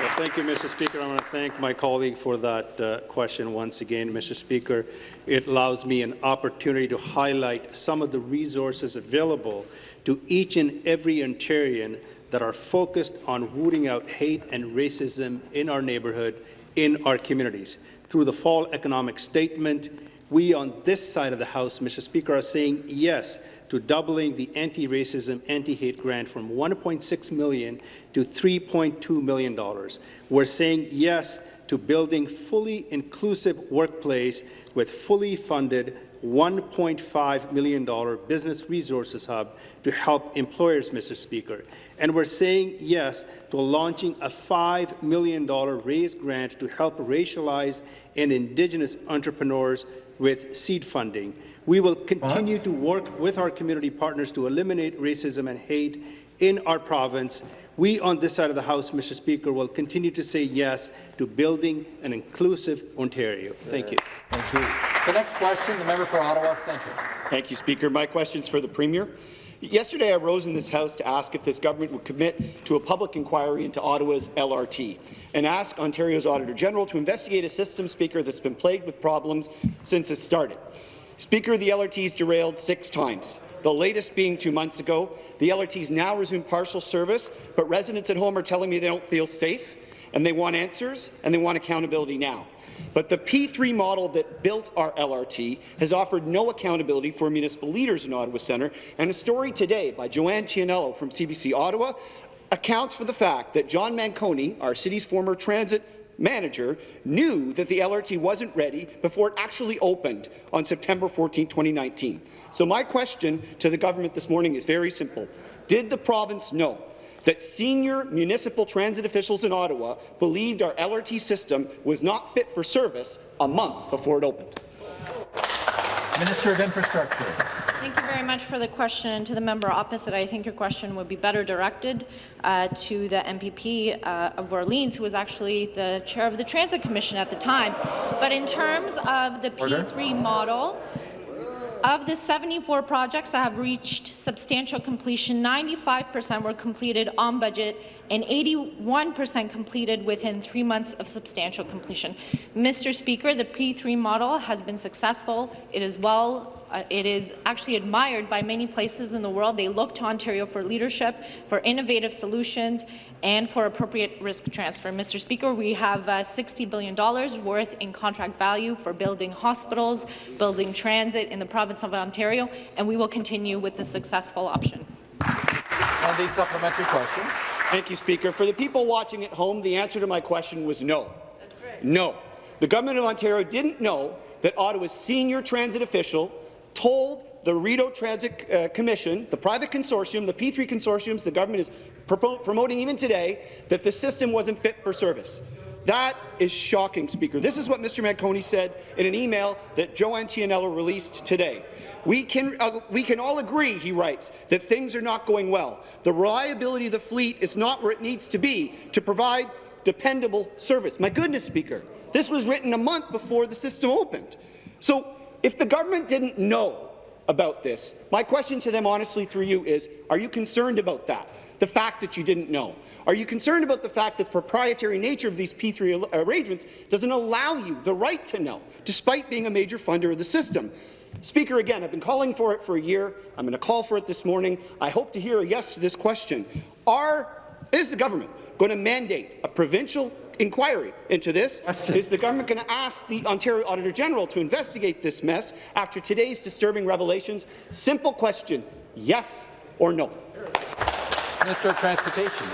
Well, thank you, Mr. Speaker. I want to thank my colleague for that uh, question once again, Mr. Speaker. It allows me an opportunity to highlight some of the resources available to each and every Ontarian that are focused on rooting out hate and racism in our neighbourhood in our communities. Through the fall economic statement, we on this side of the House, Mr. Speaker, are saying yes to doubling the anti-racism, anti-hate grant from 1.6 million to 3.2 million dollars. We're saying yes to building fully inclusive workplace with fully funded $1.5 million business resources hub to help employers, Mr. Speaker. And we're saying yes to launching a $5 million RAISE grant to help racialized and Indigenous entrepreneurs with seed funding. We will continue to work with our community partners to eliminate racism and hate in our province We on this side of the House, Mr. Speaker, will continue to say yes to building an inclusive Ontario. Thank you. Thank you. The next question, the member for Ottawa Centre. Thank you, Speaker. My question is for the Premier. Yesterday, I rose in this House to ask if this government would commit to a public inquiry into Ottawa's LRT and ask Ontario's Auditor General to investigate a system, Speaker, that's been plagued with problems since it started. Speaker, the LRT's derailed six times, the latest being two months ago. The LRT's now resumed partial service, but residents at home are telling me they don't feel safe, and they want answers, and they want accountability now. But the P3 model that built our LRT has offered no accountability for municipal leaders in Ottawa Centre, and a story today by Joanne Chianello from CBC Ottawa accounts for the fact that John Manconi, our city's former transit manager, knew that the LRT wasn't ready before it actually opened on September 14, 2019. So my question to the government this morning is very simple. Did the province know that senior municipal transit officials in Ottawa believed our LRT system was not fit for service a month before it opened. Minister of Infrastructure. Thank you very much for the question. And to the member opposite, I think your question would be better directed uh, to the MPP uh, of Orleans, who was actually the chair of the Transit Commission at the time. But in terms of the Order. P3 model, of the 74 projects that have reached substantial completion, 95% were completed on budget and 81% completed within three months of substantial completion. Mr. Speaker, the P3 model has been successful. It is well uh, it is actually admired by many places in the world. They look to Ontario for leadership, for innovative solutions, and for appropriate risk transfer. Mr. Speaker, we have uh, $60 billion worth in contract value for building hospitals, building transit in the province of Ontario, and we will continue with the successful option. And the supplementary question. Thank you, Speaker. For the people watching at home, the answer to my question was no. No. The Government of Ontario didn't know that Ottawa's senior transit official told the Rideau Transit uh, Commission, the private consortium, the P3 consortiums the government is promoting even today, that the system wasn't fit for service. That is shocking, Speaker. This is what Mr. Manconi said in an email that Joanne Chianello released today. We can, uh, we can all agree, he writes, that things are not going well. The reliability of the fleet is not where it needs to be to provide dependable service. My goodness, Speaker, this was written a month before the system opened. So if the government didn't know about this, my question to them honestly through you is, are you concerned about that? The fact that you didn't know? Are you concerned about the fact that the proprietary nature of these P3 arrangements doesn't allow you the right to know, despite being a major funder of the system? Speaker, again, I've been calling for it for a year. I'm going to call for it this morning. I hope to hear a yes to this question. Are, is the government going to mandate a provincial inquiry into this. Question. Is the government going to ask the Ontario Auditor General to investigate this mess after today's disturbing revelations? Simple question, yes or no? Minister of Transportation.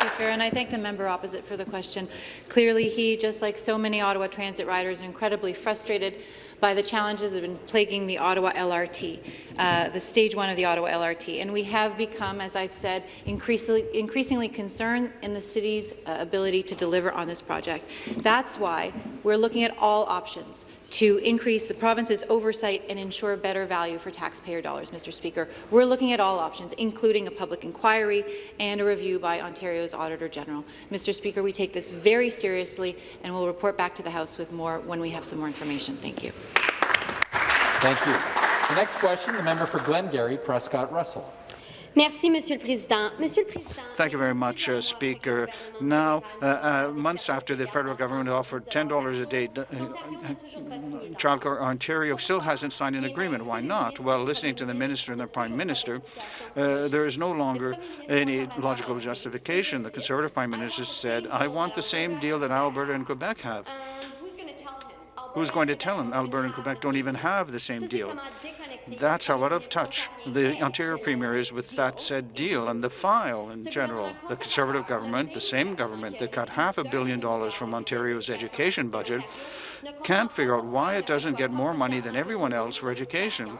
Speaker, and I thank the member opposite for the question. Clearly, he, just like so many Ottawa Transit riders, are incredibly frustrated by the challenges that have been plaguing the Ottawa LRT, uh, the stage one of the Ottawa LRT. And we have become, as I've said, increasingly, increasingly concerned in the city's uh, ability to deliver on this project. That's why we're looking at all options to increase the province's oversight and ensure better value for taxpayer dollars, Mr. Speaker. We're looking at all options, including a public inquiry and a review by Ontario's Auditor General. Mr. Speaker, we take this very seriously and we'll report back to the House with more when we have some more information. Thank you. Thank you. The next question, the member for Glengarry, Prescott Russell. Merci, Monsieur le Président. Monsieur le Président. Thank you very much, uh, Speaker. Now, uh, uh, months after the federal government offered $10 a day, uh, Childcare Ontario still hasn't signed an agreement. Why not? Well, listening to the Minister and the Prime Minister, uh, there is no longer any logical justification. The Conservative Prime Minister said, I want the same deal that Alberta and Quebec have. Who's going to tell him Alberta and Quebec don't even have the same deal? That's how out of touch the Ontario Premier is with that said deal and the file in general. The Conservative government, the same government that cut half a billion dollars from Ontario's education budget, can't figure out why it doesn't get more money than everyone else for education.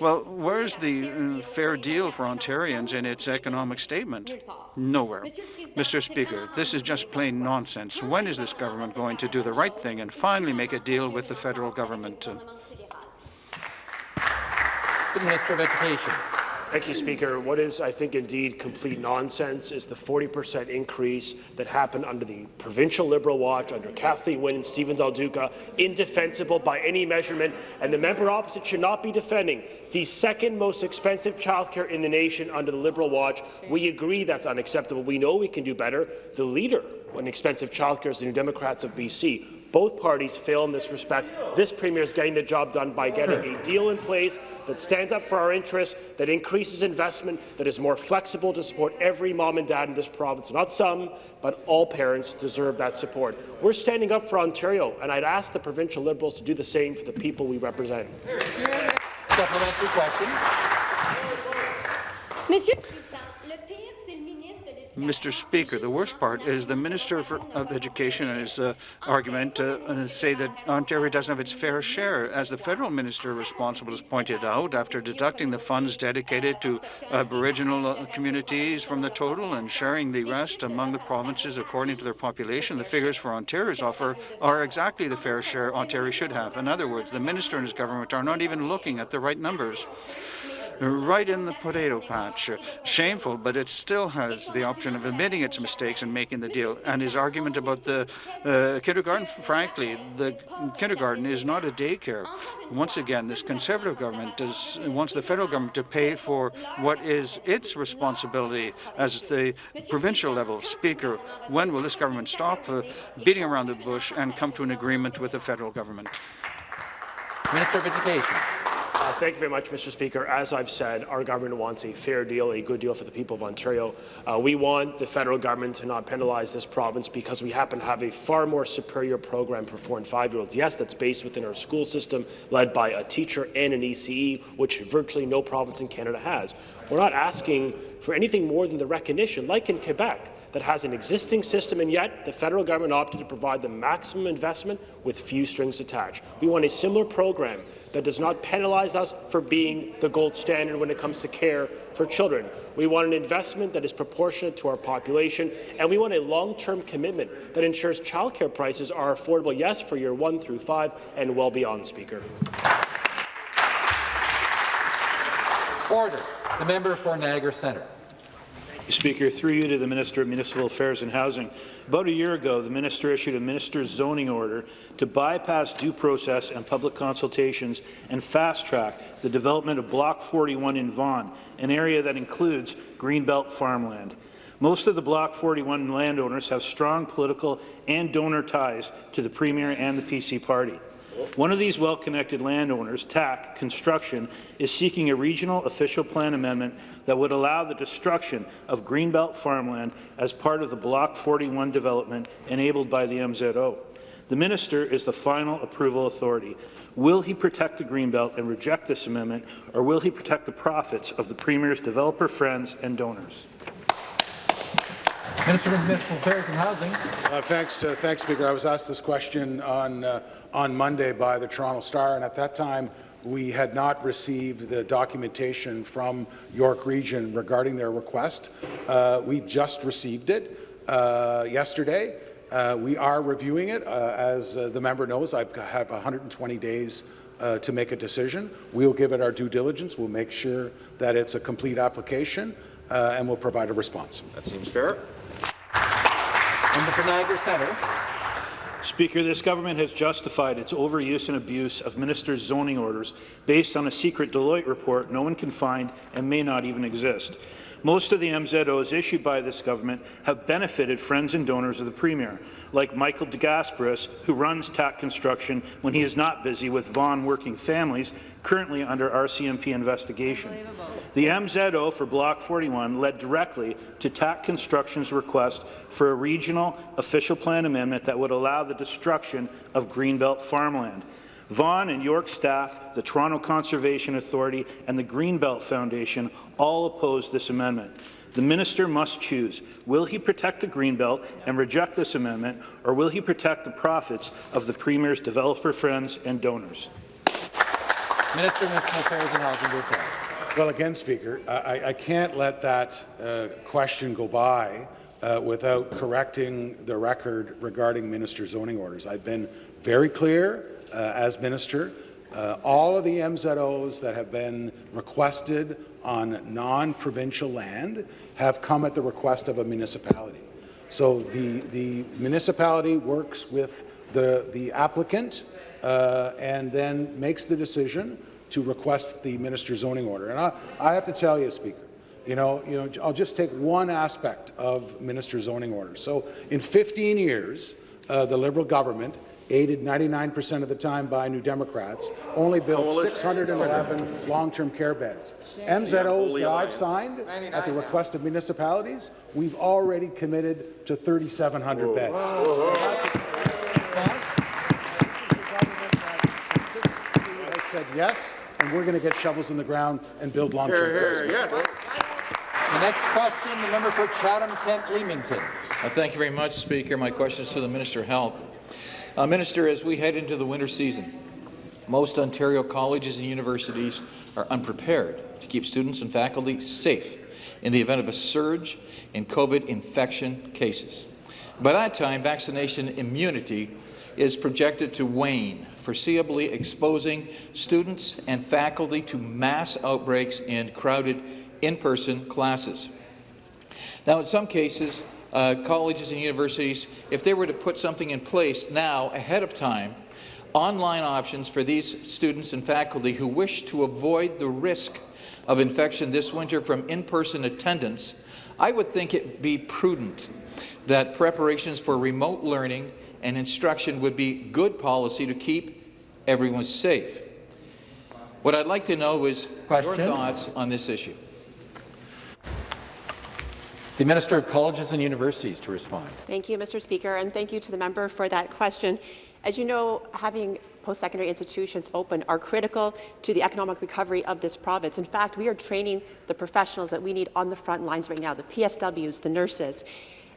Well, where's the uh, fair deal for Ontarians in its economic statement? Nowhere. Mr. Speaker, this is just plain nonsense. When is this government going to do the right thing and finally make a deal with the federal government? The Minister of Education. Thank you, Speaker. What is, I think, indeed complete nonsense is the 40% increase that happened under the provincial Liberal watch under Kathleen Wynne and Stephen Del Duca, indefensible by any measurement, and the member opposite should not be defending the second most expensive childcare in the nation under the Liberal watch. We agree that's unacceptable. We know we can do better. The leader on expensive childcare is the New Democrats of BC. Both parties fail in this respect. This Premier is getting the job done by getting a deal in place that stands up for our interests, that increases investment, that is more flexible to support every mom and dad in this province. Not some, but all parents deserve that support. We're standing up for Ontario, and I'd ask the provincial Liberals to do the same for the people we represent. Supplementary question. Monsieur Mr. Speaker, the worst part is the Minister for, of Education and his uh, argument uh, uh, say that Ontario doesn't have its fair share. As the federal minister responsible has pointed out, after deducting the funds dedicated to Aboriginal uh, communities from the total and sharing the rest among the provinces according to their population, the figures for Ontario's offer are exactly the fair share Ontario should have. In other words, the minister and his government are not even looking at the right numbers right in the potato patch. Shameful, but it still has the option of admitting its mistakes and making the deal. And his argument about the uh, kindergarten, frankly, the kindergarten is not a daycare. Once again, this Conservative government does, wants the federal government to pay for what is its responsibility as the provincial level. Speaker, when will this government stop uh, beating around the bush and come to an agreement with the federal government? Minister of Education. Uh, thank you very much, Mr. Speaker. As I've said, our government wants a fair deal, a good deal for the people of Ontario. Uh, we want the federal government to not penalize this province because we happen to have a far more superior program for four and five-year-olds. Yes, that's based within our school system, led by a teacher and an ECE, which virtually no province in Canada has. We're not asking for anything more than the recognition, like in Quebec, that has an existing system, and yet the federal government opted to provide the maximum investment with few strings attached. We want a similar program that does not penalize us for being the gold standard when it comes to care for children. We want an investment that is proportionate to our population, and we want a long-term commitment that ensures childcare prices are affordable, yes, for year one through five, and well beyond, Speaker. Order. The member for Niagara Centre. Speaker, through you to the Minister of Municipal Affairs and Housing. About a year ago, the minister issued a minister's zoning order to bypass due process and public consultations and fast-track the development of Block 41 in Vaughan, an area that includes Greenbelt farmland. Most of the Block 41 landowners have strong political and donor ties to the Premier and the PC party. One of these well-connected landowners, TACC Construction, is seeking a regional official plan amendment that would allow the destruction of Greenbelt farmland as part of the Block 41 development enabled by the MZO. The minister is the final approval authority. Will he protect the Greenbelt and reject this amendment, or will he protect the profits of the Premier's developer friends and donors? Minister of Municipal Affairs and Housing. Uh, thanks, uh, thanks, Speaker. I was asked this question on uh, on Monday by the Toronto Star, and at that time we had not received the documentation from York Region regarding their request. Uh, we've just received it uh, yesterday. Uh, we are reviewing it. as the member knows, I have 120 days uh, to make a decision. We'll give it our due diligence. We'll make sure that it's a complete application, uh, and we'll provide a response. That seems fair. Member for Niagara Centre. Speaker, this government has justified its overuse and abuse of ministers' zoning orders based on a secret Deloitte report no one can find and may not even exist. Most of the MZOs issued by this government have benefited friends and donors of the Premier, like Michael DeGasperis, who runs TACC Construction when he is not busy with Vaughan working families currently under RCMP investigation. The MZO for Block 41 led directly to TACC Construction's request for a regional official plan amendment that would allow the destruction of Greenbelt farmland. Vaughan and York staff, the Toronto Conservation Authority and the Greenbelt Foundation all opposed this amendment. The minister must choose. Will he protect the Greenbelt and reject this amendment, or will he protect the profits of the Premier's developer friends and donors? Minister of Municipal Affairs and Housing, reply. Well, again, Speaker, I, I can't let that uh, question go by uh, without correcting the record regarding minister zoning orders. I've been very clear uh, as minister. Uh, all of the MZOs that have been requested on non-provincial land have come at the request of a municipality. So the, the municipality works with the, the applicant uh, and then makes the decision to request the minister's zoning order. And I, I have to tell you, Speaker, you know, you know, I'll just take one aspect of minister zoning orders. So in 15 years, uh, the Liberal government, aided 99% of the time by New Democrats, only built 611 long-term care beds. MZOs that I've signed at the request of municipalities, we've already committed to 3,700 beds. So that's has said yes, and we're going to get shovels in the ground and build long-term care. Yes. The next question, the member for Chatham-Kent Leamington. Uh, thank you very much, Speaker. My question is to the Minister of Health. Uh, Minister, as we head into the winter season, most Ontario colleges and universities are unprepared to keep students and faculty safe in the event of a surge in COVID infection cases. By that time, vaccination immunity is projected to wane, foreseeably exposing students and faculty to mass outbreaks in crowded in-person classes. Now, in some cases, uh, colleges and universities, if they were to put something in place now ahead of time, online options for these students and faculty who wish to avoid the risk of infection this winter from in-person attendance, I would think it be prudent that preparations for remote learning and instruction would be good policy to keep everyone safe. What I'd like to know is Question? your thoughts on this issue. The Minister of Colleges and Universities to respond. Thank you, Mr. Speaker, and thank you to the member for that question. As you know, having post-secondary institutions open are critical to the economic recovery of this province. In fact, we are training the professionals that we need on the front lines right now, the PSWs, the nurses.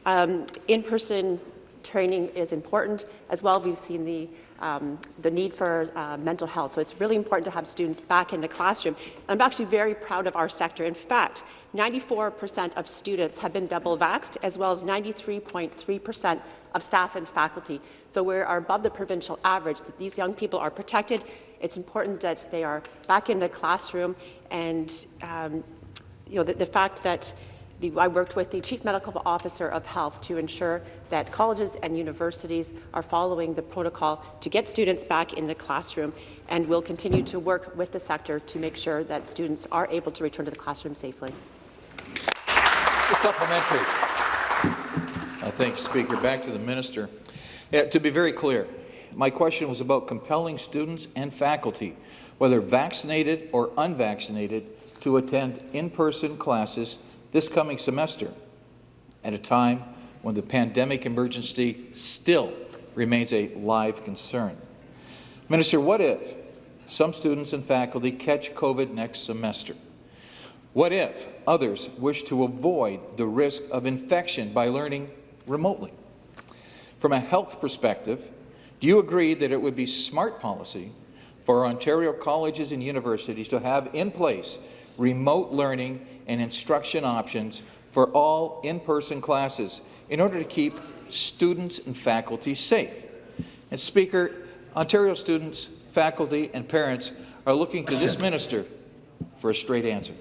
Um, In-person training is important. As well, we've seen the um, the need for uh, mental health. So it's really important to have students back in the classroom. And I'm actually very proud of our sector. In fact, 94% of students have been double vaxxed, as well as 93.3% of staff and faculty. So we are above the provincial average. That these young people are protected. It's important that they are back in the classroom. And um, you know, the, the fact that the, I worked with the Chief Medical Officer of Health to ensure that colleges and universities are following the protocol to get students back in the classroom, and we'll continue to work with the sector to make sure that students are able to return to the classroom safely. The supplementary. I thank you, Speaker. Back to the minister. Yeah, to be very clear, my question was about compelling students and faculty, whether vaccinated or unvaccinated, to attend in-person classes this coming semester at a time when the pandemic emergency still remains a live concern. Minister, what if some students and faculty catch COVID next semester? What if others wish to avoid the risk of infection by learning remotely? From a health perspective, do you agree that it would be smart policy for Ontario colleges and universities to have in place remote learning and instruction options for all in-person classes in order to keep students and faculty safe. And Speaker, Ontario students, faculty and parents are looking to this minister for a straight answer.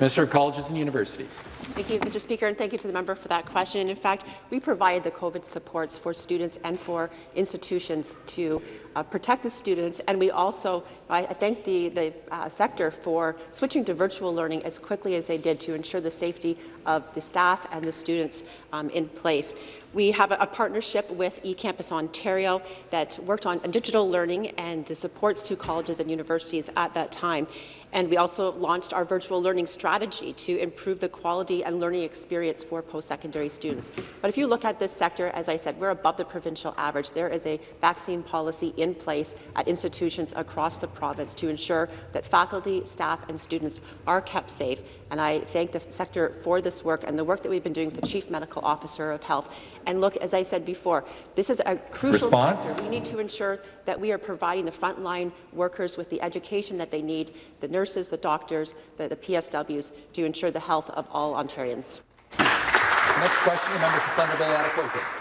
Minister of Colleges and Universities. Thank you, Mr. Speaker, and thank you to the member for that question. In fact, we provide the COVID supports for students and for institutions to uh, protect the students, and we also, I, I thank the, the uh, sector for switching to virtual learning as quickly as they did to ensure the safety of the staff and the students um, in place. We have a, a partnership with eCampus Ontario that worked on digital learning and the supports to colleges and universities at that time. And we also launched our virtual learning strategy to improve the quality and learning experience for post-secondary students. But if you look at this sector, as I said, we're above the provincial average. There is a vaccine policy in place at institutions across the province to ensure that faculty, staff, and students are kept safe. And I thank the sector for this work and the work that we've been doing with the Chief Medical Officer of Health. And look, as I said before, this is a crucial Response? sector. We need to ensure that we are providing the frontline workers with the education that they need, the nurses, the doctors, the, the PSWs, to ensure the health of all Ontarians. Next question, the member for Thunder Bay.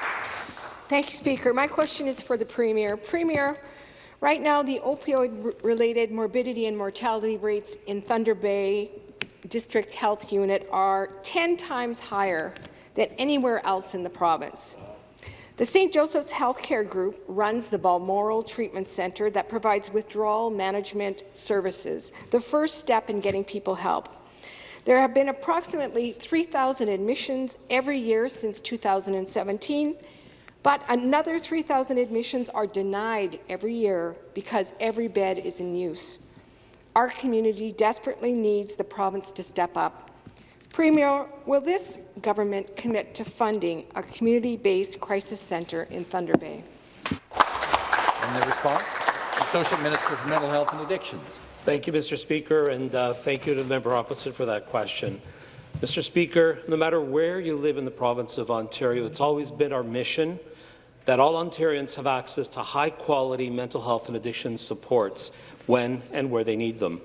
Thank you, Speaker. My question is for the Premier. Premier, Right now, the opioid-related morbidity and mortality rates in Thunder Bay District Health Unit are 10 times higher than anywhere else in the province. The St. Joseph's Healthcare Group runs the Balmoral Treatment Centre that provides withdrawal management services, the first step in getting people help. There have been approximately 3,000 admissions every year since 2017, but another 3,000 admissions are denied every year because every bed is in use. Our community desperately needs the province to step up. Premier, will this government commit to funding a community-based crisis centre in Thunder Bay? And the response? Associate Minister for Mental Health and Addictions. Thank you, Mr. Speaker, and uh, thank you to the member opposite for that question. Mr. Speaker, no matter where you live in the province of Ontario, it's always been our mission that all Ontarians have access to high-quality mental health and addiction supports when and where they need them.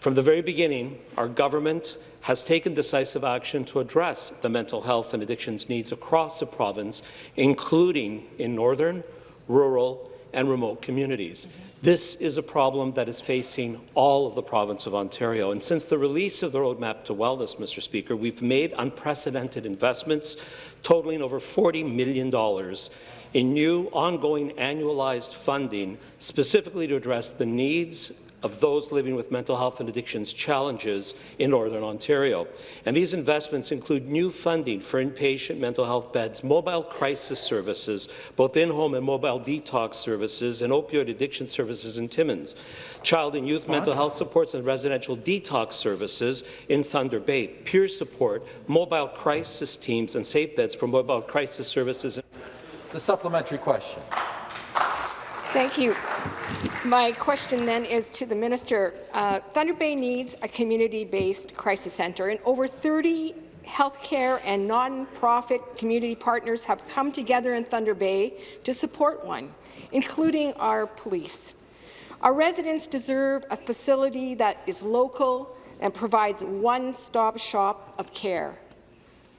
From the very beginning, our government has taken decisive action to address the mental health and addictions needs across the province, including in northern, rural, and remote communities. This is a problem that is facing all of the province of Ontario. And since the release of the Roadmap to Wellness, Mr. Speaker, we've made unprecedented investments totaling over $40 million in new, ongoing annualized funding specifically to address the needs of those living with mental health and addictions challenges in Northern Ontario. And these investments include new funding for inpatient mental health beds, mobile crisis services, both in-home and mobile detox services, and opioid addiction services in Timmins, child and youth what? mental health supports and residential detox services in Thunder Bay, peer support, mobile crisis teams, and safe beds for mobile crisis services. The supplementary question. Thank you. My question then is to the minister. Uh, Thunder Bay needs a community-based crisis centre, and over 30 healthcare and non-profit community partners have come together in Thunder Bay to support one, including our police. Our residents deserve a facility that is local and provides one-stop shop of care.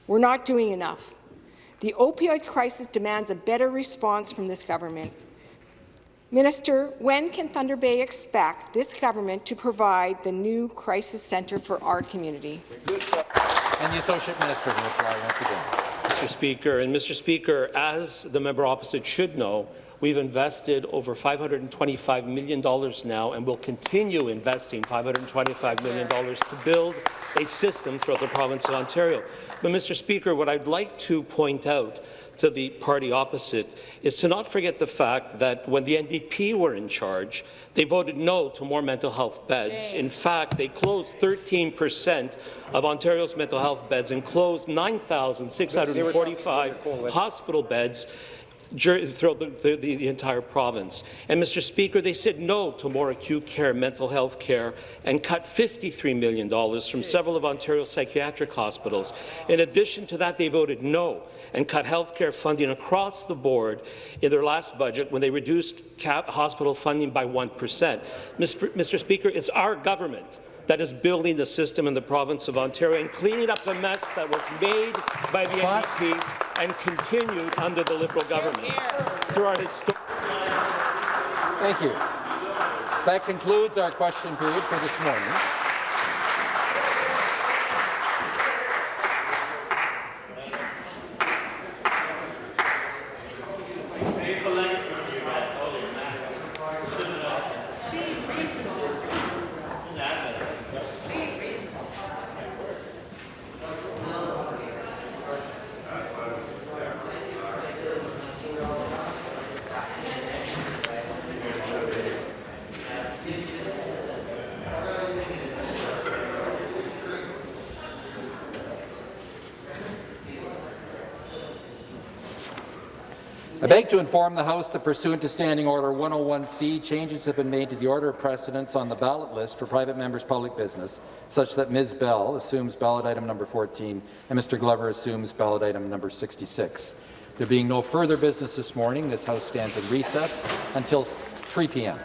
We're not doing enough. The opioid crisis demands a better response from this government. Minister, when can Thunder Bay expect this government to provide the new crisis centre for our community? And the Associate Minister will reply once again. Mr. Speaker, and Mr. Speaker, as the member opposite should know, We've invested over $525 million now and will continue investing $525 million to build a system throughout the province of Ontario. But, Mr. Speaker, what I'd like to point out to the party opposite is to not forget the fact that when the NDP were in charge, they voted no to more mental health beds. In fact, they closed 13 percent of Ontario's mental health beds and closed 9,645 hospital beds throughout the, the, the, entire province. And, Mr. Speaker, they said no to more acute care, mental health care, and cut $53 million from several of Ontario's psychiatric hospitals. In addition to that, they voted no and cut health care funding across the board in their last budget when they reduced hospital funding by 1 percent. Mr. Mr. Speaker, it's our government that is building the system in the province of Ontario and cleaning up the mess that was made by the NDP and continued under the Liberal government through our Thank you. That concludes our question period for this morning. Beg to inform the House that pursuant to Standing Order 101C, changes have been made to the order of precedence on the ballot list for private members' public business, such that Ms. Bell assumes ballot item number 14 and Mr. Glover assumes ballot item number 66. There being no further business this morning, this House stands in recess until 3 p.m.